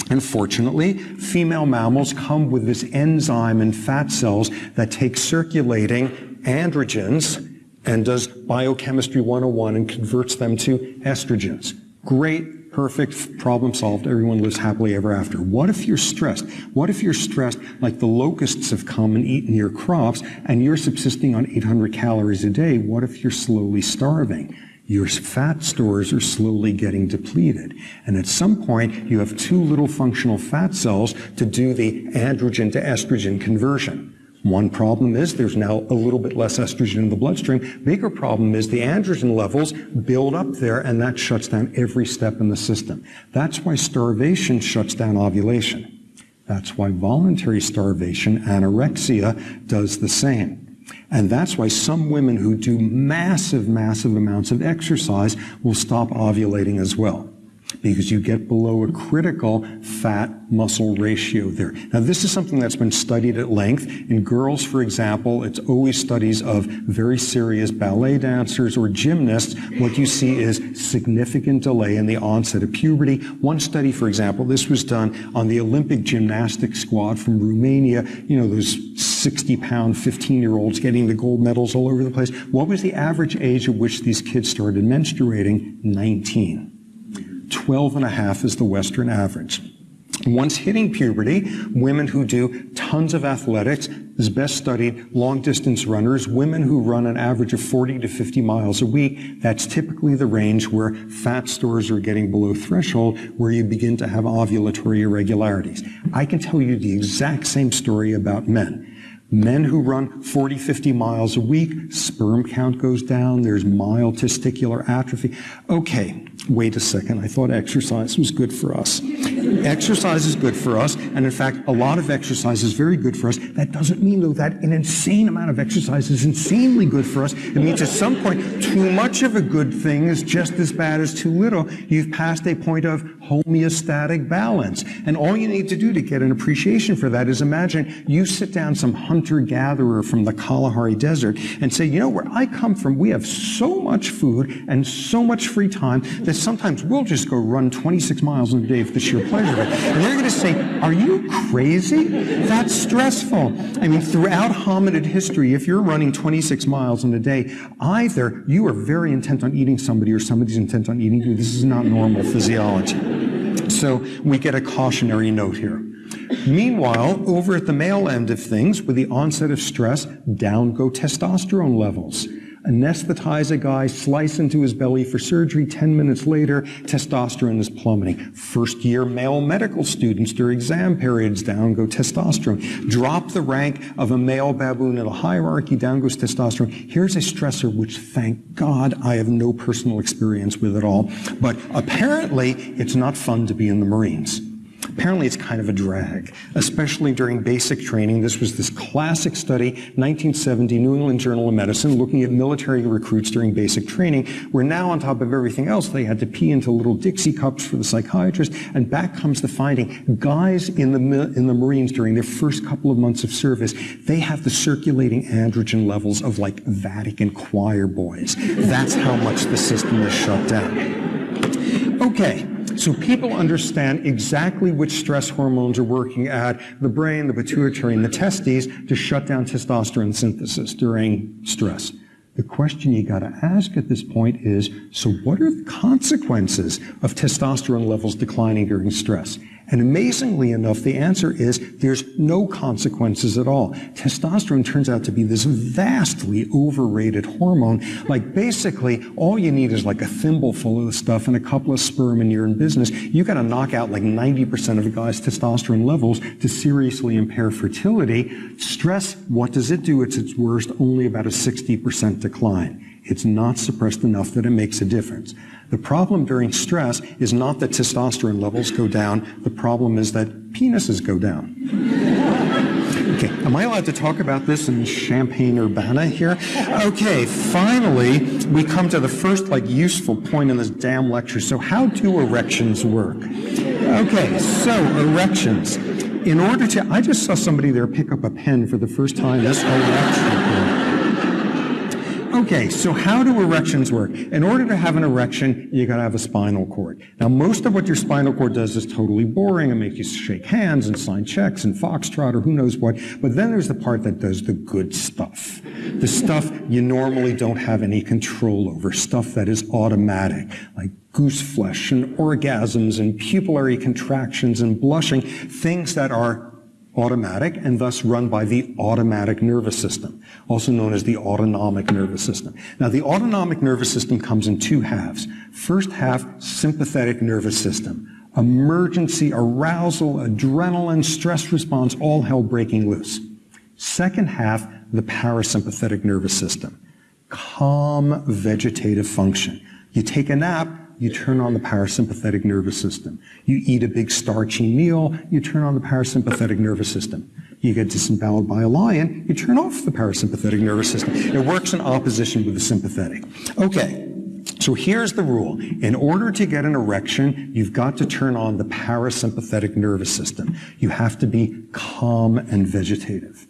Unfortunately, female mammals come with this enzyme in fat cells that takes circulating androgens and does biochemistry 101 and converts them to estrogens. Great, perfect, problem solved. Everyone lives happily ever after. What if you're stressed? What if you're stressed like the locusts have come and eaten your crops and you're subsisting on 800 calories a day? What if you're slowly starving? your fat stores are slowly getting depleted. And at some point, you have too little functional fat cells to do the androgen to estrogen conversion. One problem is there's now a little bit less estrogen in the bloodstream. Bigger problem is the androgen levels build up there and that shuts down every step in the system. That's why starvation shuts down ovulation. That's why voluntary starvation, anorexia, does the same. And that's why some women who do massive, massive amounts of exercise will stop ovulating as well because you get below a critical fat muscle ratio there. Now, this is something that's been studied at length. In girls, for example, it's always studies of very serious ballet dancers or gymnasts. What you see is significant delay in the onset of puberty. One study, for example, this was done on the Olympic gymnastics squad from Romania, you know, those 60 pound 15 year olds getting the gold medals all over the place. What was the average age at which these kids started menstruating? 19. 12 and a half is the Western average. Once hitting puberty, women who do tons of athletics is best studied long distance runners, women who run an average of 40 to 50 miles a week. That's typically the range where fat stores are getting below threshold, where you begin to have ovulatory irregularities. I can tell you the exact same story about men. Men who run 40, 50 miles a week, sperm count goes down, there's mild testicular atrophy. Okay, wait a second, I thought exercise was good for us. exercise is good for us, and in fact, a lot of exercise is very good for us. That doesn't mean, though, that an insane amount of exercise is insanely good for us. It means at some point, too much of a good thing is just as bad as too little. You've passed a point of homeostatic balance. And all you need to do to get an appreciation for that is imagine you sit down some hunter-gatherer from the Kalahari Desert and say, you know, where I come from, we have so much food and so much free time that sometimes we'll just go run 26 miles in a day for the sheer pleasure of it. And they're going to say, are you crazy? That's stressful. I mean, throughout hominid history, if you're running 26 miles in a day, either you are very intent on eating somebody or somebody's intent on eating you. This is not normal physiology. So we get a cautionary note here. Meanwhile, over at the male end of things, with the onset of stress, down go testosterone levels anesthetize a guy, slice into his belly for surgery. 10 minutes later, testosterone is plummeting. First year male medical students during exam periods, down go testosterone. Drop the rank of a male baboon in a hierarchy, down goes testosterone. Here's a stressor which, thank God, I have no personal experience with at all. But apparently, it's not fun to be in the Marines. Apparently, it's kind of a drag, especially during basic training. This was this classic study, 1970, New England Journal of Medicine, looking at military recruits during basic training, where now, on top of everything else, they had to pee into little Dixie cups for the psychiatrist. And back comes the finding guys in the, in the Marines during their first couple of months of service, they have the circulating androgen levels of like Vatican choir boys. That's how much the system is shut down. Okay. So people understand exactly which stress hormones are working at the brain, the pituitary, and the testes to shut down testosterone synthesis during stress. The question you got to ask at this point is, so what are the consequences of testosterone levels declining during stress? And amazingly enough, the answer is there's no consequences at all. Testosterone turns out to be this vastly overrated hormone. Like basically, all you need is like a thimbleful of the stuff and a couple of sperm and you're in business. You got to knock out like 90% of a guy's testosterone levels to seriously impair fertility. Stress, what does it do? It's its worst, only about a 60% decline. It's not suppressed enough that it makes a difference. The problem during stress is not that testosterone levels go down. The problem is that penises go down. Okay, am I allowed to talk about this in Champaign Urbana here? Okay, finally, we come to the first like useful point in this damn lecture. So how do erections work? Okay, so erections. In order to, I just saw somebody there pick up a pen for the first time this whole lecture. Okay, so how do erections work? In order to have an erection, you gotta have a spinal cord. Now, most of what your spinal cord does is totally boring and make you shake hands and sign checks and foxtrot or who knows what. But then there's the part that does the good stuff. The stuff you normally don't have any control over, stuff that is automatic, like goose flesh and orgasms and pupillary contractions and blushing, things that are automatic and thus run by the automatic nervous system, also known as the autonomic nervous system. Now, the autonomic nervous system comes in two halves. First half, sympathetic nervous system. Emergency, arousal, adrenaline, stress response, all hell breaking loose. Second half, the parasympathetic nervous system. Calm vegetative function. You take a nap, you turn on the parasympathetic nervous system. You eat a big starchy meal, you turn on the parasympathetic nervous system. You get disemboweled by a lion, you turn off the parasympathetic nervous system. It works in opposition with the sympathetic. Okay, so here's the rule. In order to get an erection, you've got to turn on the parasympathetic nervous system. You have to be calm and vegetative.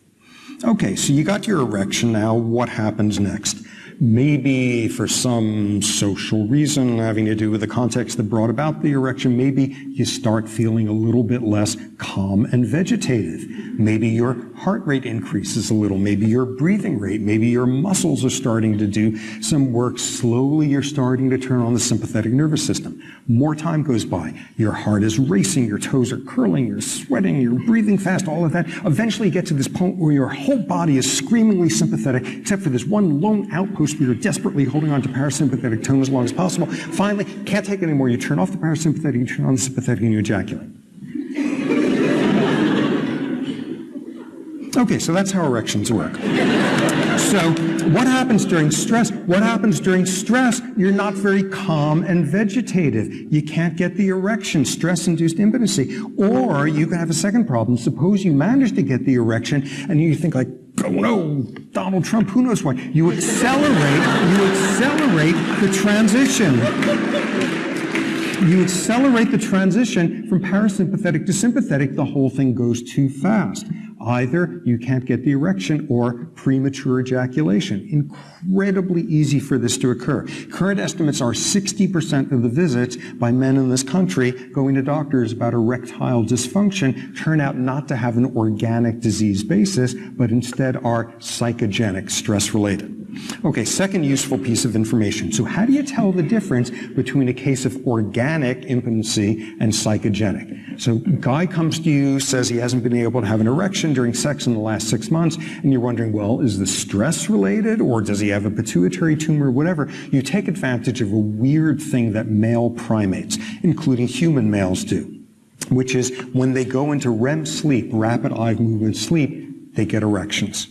Okay, so you got your erection now. What happens next? Maybe for some social reason having to do with the context that brought about the erection, maybe you start feeling a little bit less calm and vegetative. Maybe your heart rate increases a little. Maybe your breathing rate. Maybe your muscles are starting to do some work. Slowly you're starting to turn on the sympathetic nervous system. More time goes by. Your heart is racing. Your toes are curling. You're sweating. You're breathing fast. All of that. Eventually you get to this point where your whole body is screamingly sympathetic, except for this one lone outpost you're desperately holding on to parasympathetic tone as long as possible. Finally, can't take it anymore. You turn off the parasympathetic, you turn on the sympathetic, and you ejaculate. Okay, so that's how erections work. So, what happens during stress? What happens during stress? You're not very calm and vegetative. You can't get the erection, stress-induced impotency. Or you can have a second problem. Suppose you manage to get the erection and you think like, oh no, Donald Trump, who knows what? You accelerate, you accelerate the transition. You accelerate the transition from parasympathetic to sympathetic, the whole thing goes too fast. Either you can't get the erection or premature ejaculation. Incredibly easy for this to occur. Current estimates are 60% of the visits by men in this country going to doctors about erectile dysfunction turn out not to have an organic disease basis, but instead are psychogenic, stress related. Okay, second useful piece of information. So how do you tell the difference between a case of organic impotency and psychogenic? So guy comes to you, says he hasn't been able to have an erection during sex in the last six months, and you're wondering, well, is this stress related or does he have a pituitary tumor, or whatever? You take advantage of a weird thing that male primates, including human males do, which is when they go into REM sleep, rapid eye movement sleep, they get erections.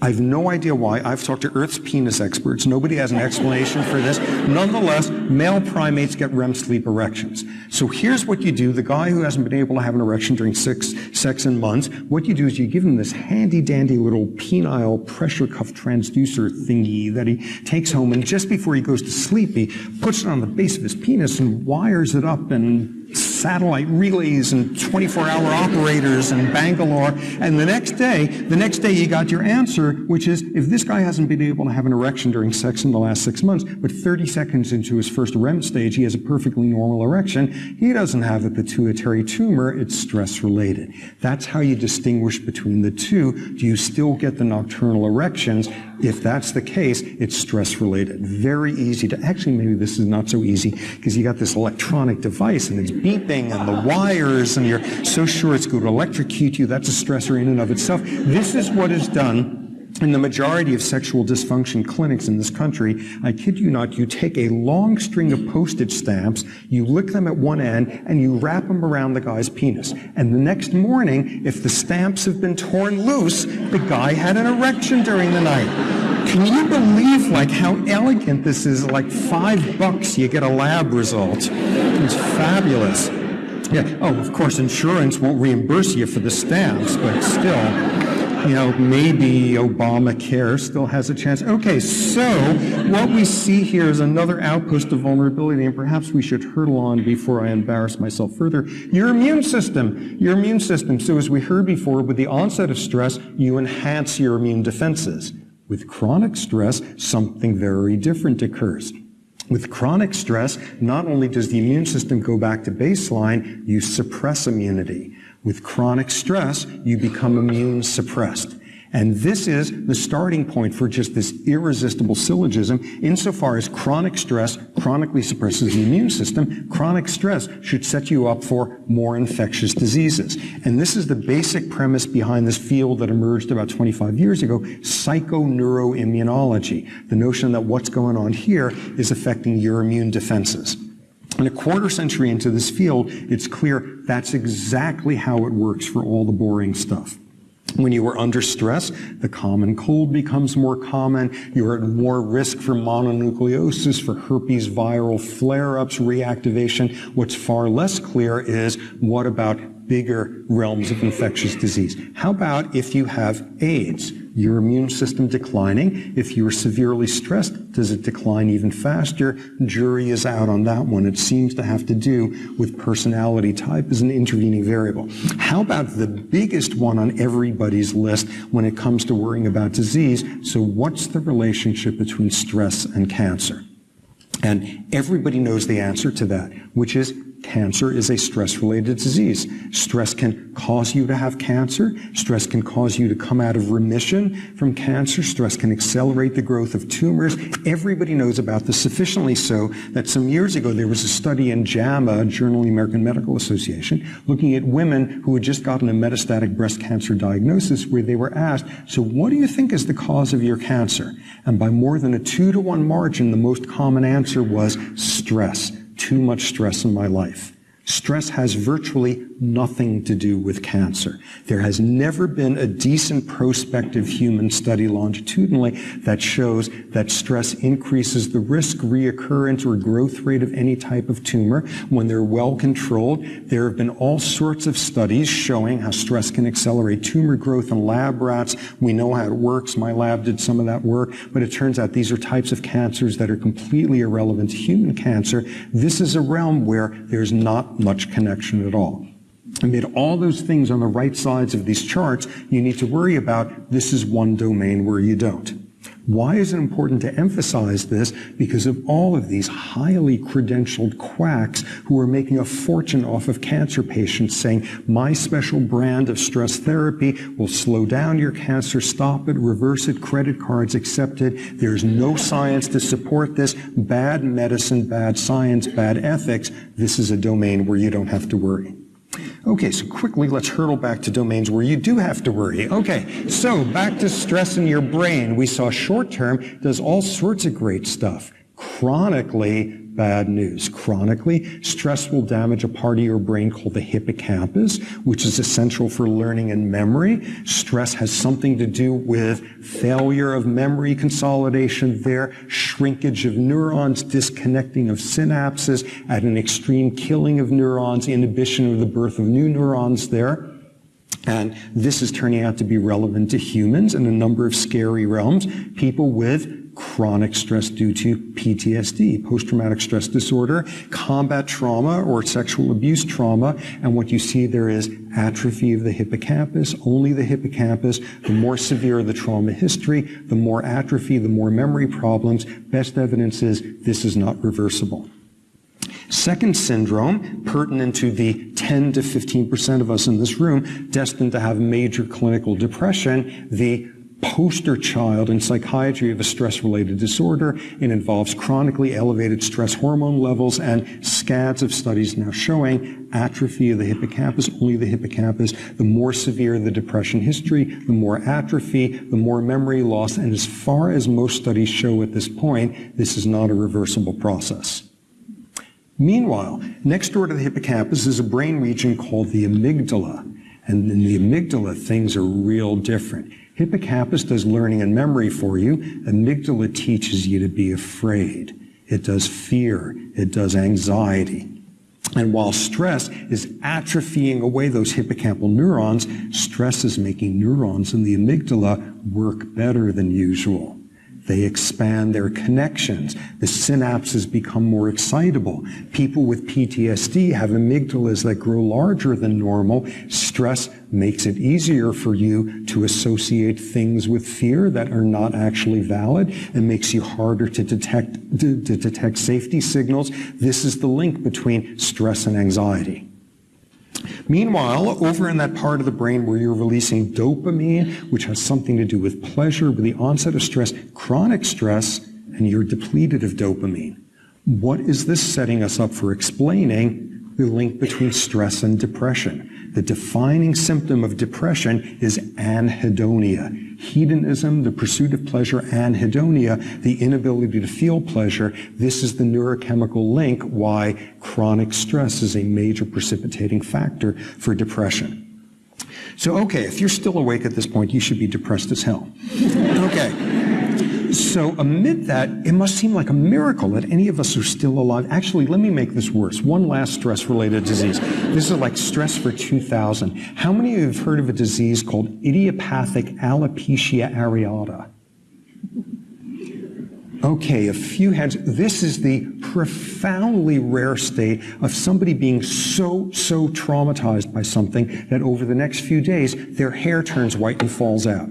I've no idea why. I've talked to Earth's penis experts. Nobody has an explanation for this. Nonetheless, male primates get REM sleep erections. So here's what you do. The guy who hasn't been able to have an erection during six, sex in months, what you do is you give him this handy dandy little penile pressure cuff transducer thingy that he takes home and just before he goes to sleep, he puts it on the base of his penis and wires it up and satellite relays and 24-hour operators in Bangalore. And the next day, the next day you got your answer, which is if this guy hasn't been able to have an erection during sex in the last six months, but 30 seconds into his first REM stage, he has a perfectly normal erection, he doesn't have a pituitary tumor, it's stress related. That's how you distinguish between the two. Do you still get the nocturnal erections? If that's the case, it's stress related. Very easy to, actually maybe this is not so easy because you got this electronic device and it's beeping and the wires and you're so sure it's going to electrocute you. That's a stressor in and of itself. This is what is done in the majority of sexual dysfunction clinics in this country, I kid you not, you take a long string of postage stamps, you lick them at one end, and you wrap them around the guy's penis. And the next morning, if the stamps have been torn loose, the guy had an erection during the night. Can you believe like how elegant this is? Like five bucks, you get a lab result. It's fabulous. Yeah. Oh, of course, insurance won't reimburse you for the stamps, but still you know, maybe Obamacare still has a chance. Okay, so what we see here is another outpost of vulnerability, and perhaps we should hurdle on before I embarrass myself further. Your immune system. Your immune system. So as we heard before, with the onset of stress, you enhance your immune defenses. With chronic stress, something very different occurs. With chronic stress, not only does the immune system go back to baseline, you suppress immunity. With chronic stress, you become immune suppressed. And this is the starting point for just this irresistible syllogism. Insofar as chronic stress chronically suppresses the immune system, chronic stress should set you up for more infectious diseases. And this is the basic premise behind this field that emerged about 25 years ago, psychoneuroimmunology. The notion that what's going on here is affecting your immune defenses. And a quarter century into this field, it's clear that's exactly how it works for all the boring stuff. When you are under stress, the common cold becomes more common. You're at more risk for mononucleosis, for herpes viral flare-ups, reactivation. What's far less clear is what about bigger realms of infectious disease? How about if you have AIDS? Your immune system declining. If you're severely stressed, does it decline even faster? Jury is out on that one. It seems to have to do with personality type as an intervening variable. How about the biggest one on everybody's list when it comes to worrying about disease? So what's the relationship between stress and cancer? And everybody knows the answer to that, which is Cancer is a stress-related disease. Stress can cause you to have cancer. Stress can cause you to come out of remission from cancer. Stress can accelerate the growth of tumors. Everybody knows about this sufficiently so that some years ago there was a study in JAMA, Journal of the American Medical Association, looking at women who had just gotten a metastatic breast cancer diagnosis where they were asked, so what do you think is the cause of your cancer? And by more than a two to one margin, the most common answer was stress too much stress in my life. Stress has virtually nothing to do with cancer. There has never been a decent prospective human study longitudinally that shows that stress increases the risk, reoccurrence, or growth rate of any type of tumor when they're well controlled. There have been all sorts of studies showing how stress can accelerate tumor growth in lab rats. We know how it works. My lab did some of that work, but it turns out these are types of cancers that are completely irrelevant to human cancer. This is a realm where there's not much connection at all. Amid all those things on the right sides of these charts, you need to worry about this is one domain where you don't. Why is it important to emphasize this? Because of all of these highly credentialed quacks who are making a fortune off of cancer patients saying, my special brand of stress therapy will slow down your cancer, stop it, reverse it, credit cards accepted. There's no science to support this. Bad medicine, bad science, bad ethics. This is a domain where you don't have to worry. Okay, so quickly let's hurtle back to domains where you do have to worry. Okay, so back to stress in your brain. We saw short term does all sorts of great stuff. Chronically, bad news. Chronically, stress will damage a part of your brain called the hippocampus, which is essential for learning and memory. Stress has something to do with failure of memory consolidation there, shrinkage of neurons, disconnecting of synapses, at an extreme killing of neurons, inhibition of the birth of new neurons there. And this is turning out to be relevant to humans in a number of scary realms. People with chronic stress due to PTSD, post-traumatic stress disorder, combat trauma or sexual abuse trauma, and what you see there is atrophy of the hippocampus, only the hippocampus. The more severe the trauma history, the more atrophy, the more memory problems. Best evidence is this is not reversible. Second syndrome, pertinent to the 10 to 15% of us in this room destined to have major clinical depression, the poster child in psychiatry of a stress-related disorder. It involves chronically elevated stress hormone levels and scads of studies now showing atrophy of the hippocampus, only the hippocampus. The more severe the depression history, the more atrophy, the more memory loss. And as far as most studies show at this point, this is not a reversible process. Meanwhile, next door to the hippocampus is a brain region called the amygdala. And in the amygdala, things are real different. Hippocampus does learning and memory for you. Amygdala teaches you to be afraid. It does fear. It does anxiety. And while stress is atrophying away those hippocampal neurons, stress is making neurons in the amygdala work better than usual. They expand their connections. The synapses become more excitable. People with PTSD have amygdalas that grow larger than normal. Stress makes it easier for you to associate things with fear that are not actually valid and makes you harder to detect, to, to detect safety signals. This is the link between stress and anxiety. Meanwhile, over in that part of the brain where you're releasing dopamine, which has something to do with pleasure, with the onset of stress, chronic stress, and you're depleted of dopamine. What is this setting us up for explaining the link between stress and depression? The defining symptom of depression is anhedonia hedonism, the pursuit of pleasure, anhedonia, the inability to feel pleasure. This is the neurochemical link why chronic stress is a major precipitating factor for depression. So, okay, if you're still awake at this point, you should be depressed as hell. okay. So, amid that, it must seem like a miracle that any of us are still alive. Actually, let me make this worse. One last stress related disease. This is like stress for 2000. How many of you have heard of a disease called idiopathic alopecia areata? Okay, a few hands. This is the profoundly rare state of somebody being so, so traumatized by something that over the next few days, their hair turns white and falls out.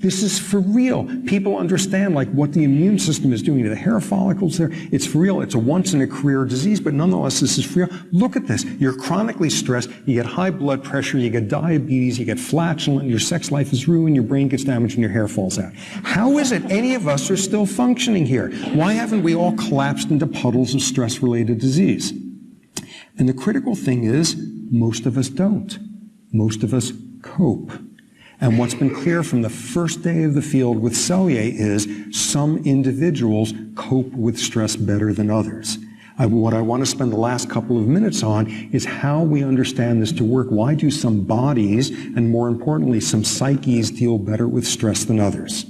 This is for real. People understand like what the immune system is doing to the hair follicles there. It's for real. It's a once in a career disease, but nonetheless, this is for real. Look at this. You're chronically stressed. You get high blood pressure. You get diabetes. You get flatulent. Your sex life is ruined. Your brain gets damaged and your hair falls out. How is it any of us are still functioning here? Why haven't we all collapsed into puddles of stress related disease? And the critical thing is most of us don't. Most of us cope. And what's been clear from the first day of the field with Selye is some individuals cope with stress better than others. I, what I want to spend the last couple of minutes on is how we understand this to work. Why do some bodies, and more importantly, some psyches deal better with stress than others?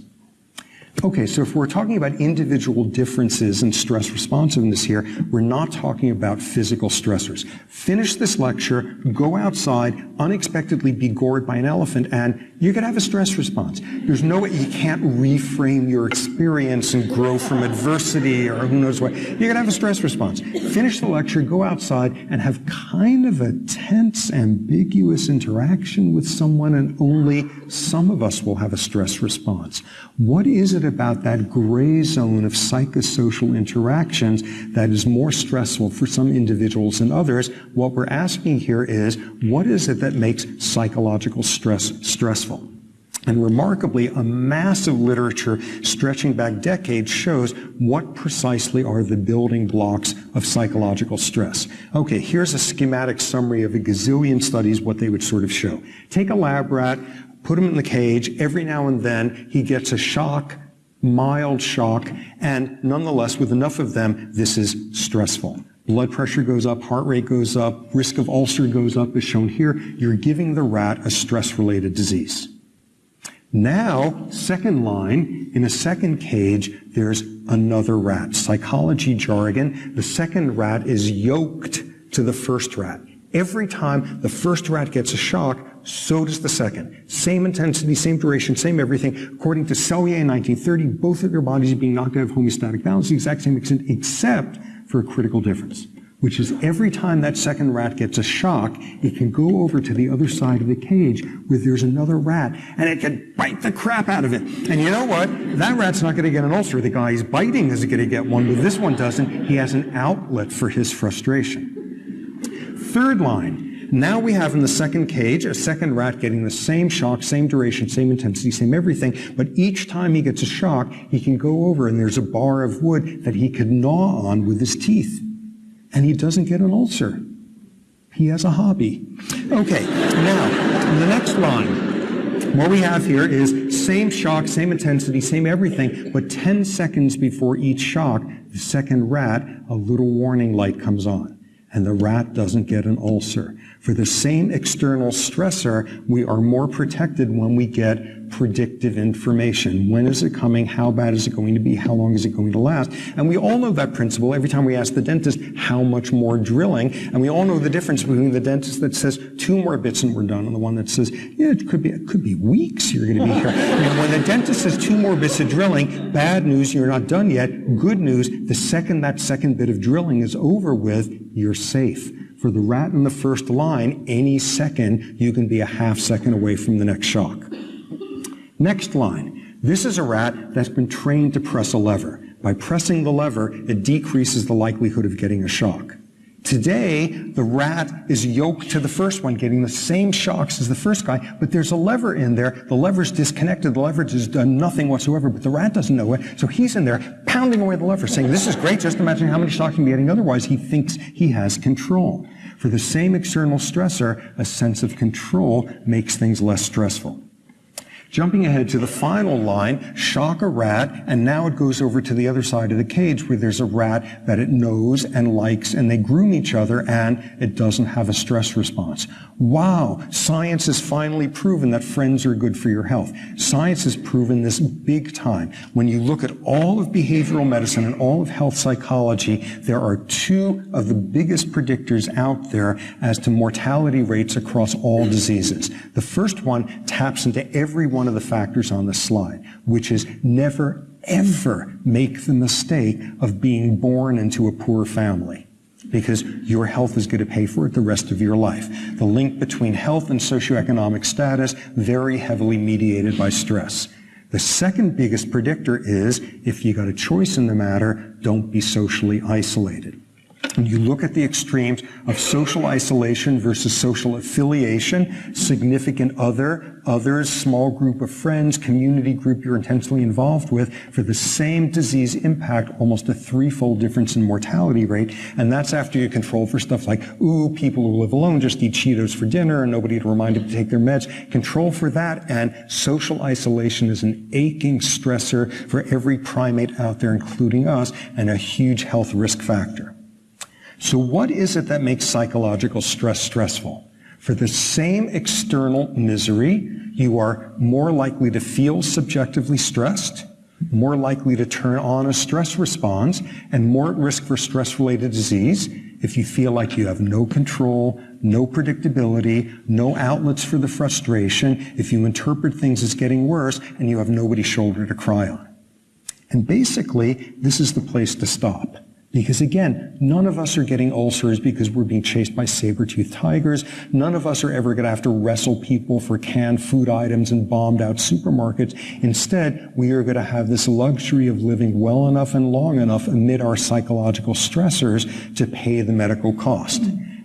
Okay, so if we're talking about individual differences in stress responsiveness here, we're not talking about physical stressors. Finish this lecture, go outside, unexpectedly be gored by an elephant, and going to have a stress response. There's no way, you can't reframe your experience and grow from adversity or who knows what. You're going to have a stress response. Finish the lecture, go outside, and have kind of a tense, ambiguous interaction with someone, and only some of us will have a stress response. What is it about that gray zone of psychosocial interactions that is more stressful for some individuals than others? What we're asking here is, what is it that makes psychological stress stressful? And remarkably, a massive literature stretching back decades shows what precisely are the building blocks of psychological stress. Okay, here's a schematic summary of a gazillion studies, what they would sort of show. Take a lab rat, put him in the cage, every now and then he gets a shock, mild shock, and nonetheless, with enough of them, this is stressful. Blood pressure goes up, heart rate goes up, risk of ulcer goes up, as shown here. You're giving the rat a stress-related disease. Now, second line, in a second cage, there's another rat. Psychology jargon, the second rat is yoked to the first rat. Every time the first rat gets a shock, so does the second. Same intensity, same duration, same everything. According to Selye in 1930, both of their bodies are being knocked out of homeostatic balance, the exact same extent, except for a critical difference which is every time that second rat gets a shock, it can go over to the other side of the cage where there's another rat and it can bite the crap out of it. And you know what? That rat's not going to get an ulcer. The guy he's biting is going to get one, but this one doesn't. He has an outlet for his frustration. Third line. Now we have in the second cage a second rat getting the same shock, same duration, same intensity, same everything, but each time he gets a shock, he can go over and there's a bar of wood that he could gnaw on with his teeth and he doesn't get an ulcer. He has a hobby. Okay, now, the next line. What we have here is same shock, same intensity, same everything, but 10 seconds before each shock, the second rat, a little warning light comes on, and the rat doesn't get an ulcer. For the same external stressor, we are more protected when we get predictive information. When is it coming? How bad is it going to be? How long is it going to last? And we all know that principle every time we ask the dentist how much more drilling. And we all know the difference between the dentist that says two more bits and we're done and the one that says, yeah, it could be, it could be weeks you're going to be here. and when the dentist says two more bits of drilling, bad news, you're not done yet. Good news, the second that second bit of drilling is over with, you're safe. For the rat in the first line, any second, you can be a half second away from the next shock. Next line. This is a rat that's been trained to press a lever. By pressing the lever, it decreases the likelihood of getting a shock. Today, the rat is yoked to the first one, getting the same shocks as the first guy, but there's a lever in there. The lever's disconnected. The lever has done nothing whatsoever, but the rat doesn't know it. So he's in there pounding away the lever, saying, this is great. Just imagine how many shocks he'd getting otherwise. He thinks he has control. For the same external stressor, a sense of control makes things less stressful. Jumping ahead to the final line, shock a rat, and now it goes over to the other side of the cage where there's a rat that it knows and likes, and they groom each other, and it doesn't have a stress response. Wow, science has finally proven that friends are good for your health. Science has proven this big time. When you look at all of behavioral medicine and all of health psychology, there are two of the biggest predictors out there as to mortality rates across all diseases. The first one taps into every one of the factors on the slide, which is never, ever make the mistake of being born into a poor family because your health is going to pay for it the rest of your life. The link between health and socioeconomic status very heavily mediated by stress. The second biggest predictor is if you got a choice in the matter, don't be socially isolated. When you look at the extremes of social isolation versus social affiliation, significant other, others, small group of friends, community group you're intensely involved with, for the same disease impact, almost a threefold difference in mortality rate. And that's after you control for stuff like, ooh, people who live alone just eat Cheetos for dinner and nobody to remind them to take their meds. Control for that and social isolation is an aching stressor for every primate out there, including us, and a huge health risk factor. So what is it that makes psychological stress stressful? For the same external misery, you are more likely to feel subjectively stressed, more likely to turn on a stress response, and more at risk for stress-related disease if you feel like you have no control, no predictability, no outlets for the frustration, if you interpret things as getting worse, and you have nobody's shoulder to cry on. And basically, this is the place to stop. Because again, none of us are getting ulcers because we're being chased by saber-toothed tigers. None of us are ever going to have to wrestle people for canned food items and bombed out supermarkets. Instead, we are going to have this luxury of living well enough and long enough amid our psychological stressors to pay the medical cost.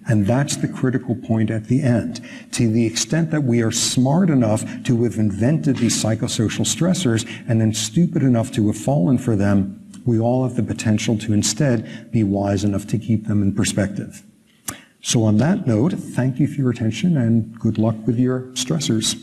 And that's the critical point at the end. To the extent that we are smart enough to have invented these psychosocial stressors and then stupid enough to have fallen for them, we all have the potential to instead be wise enough to keep them in perspective. So on that note, thank you for your attention and good luck with your stressors.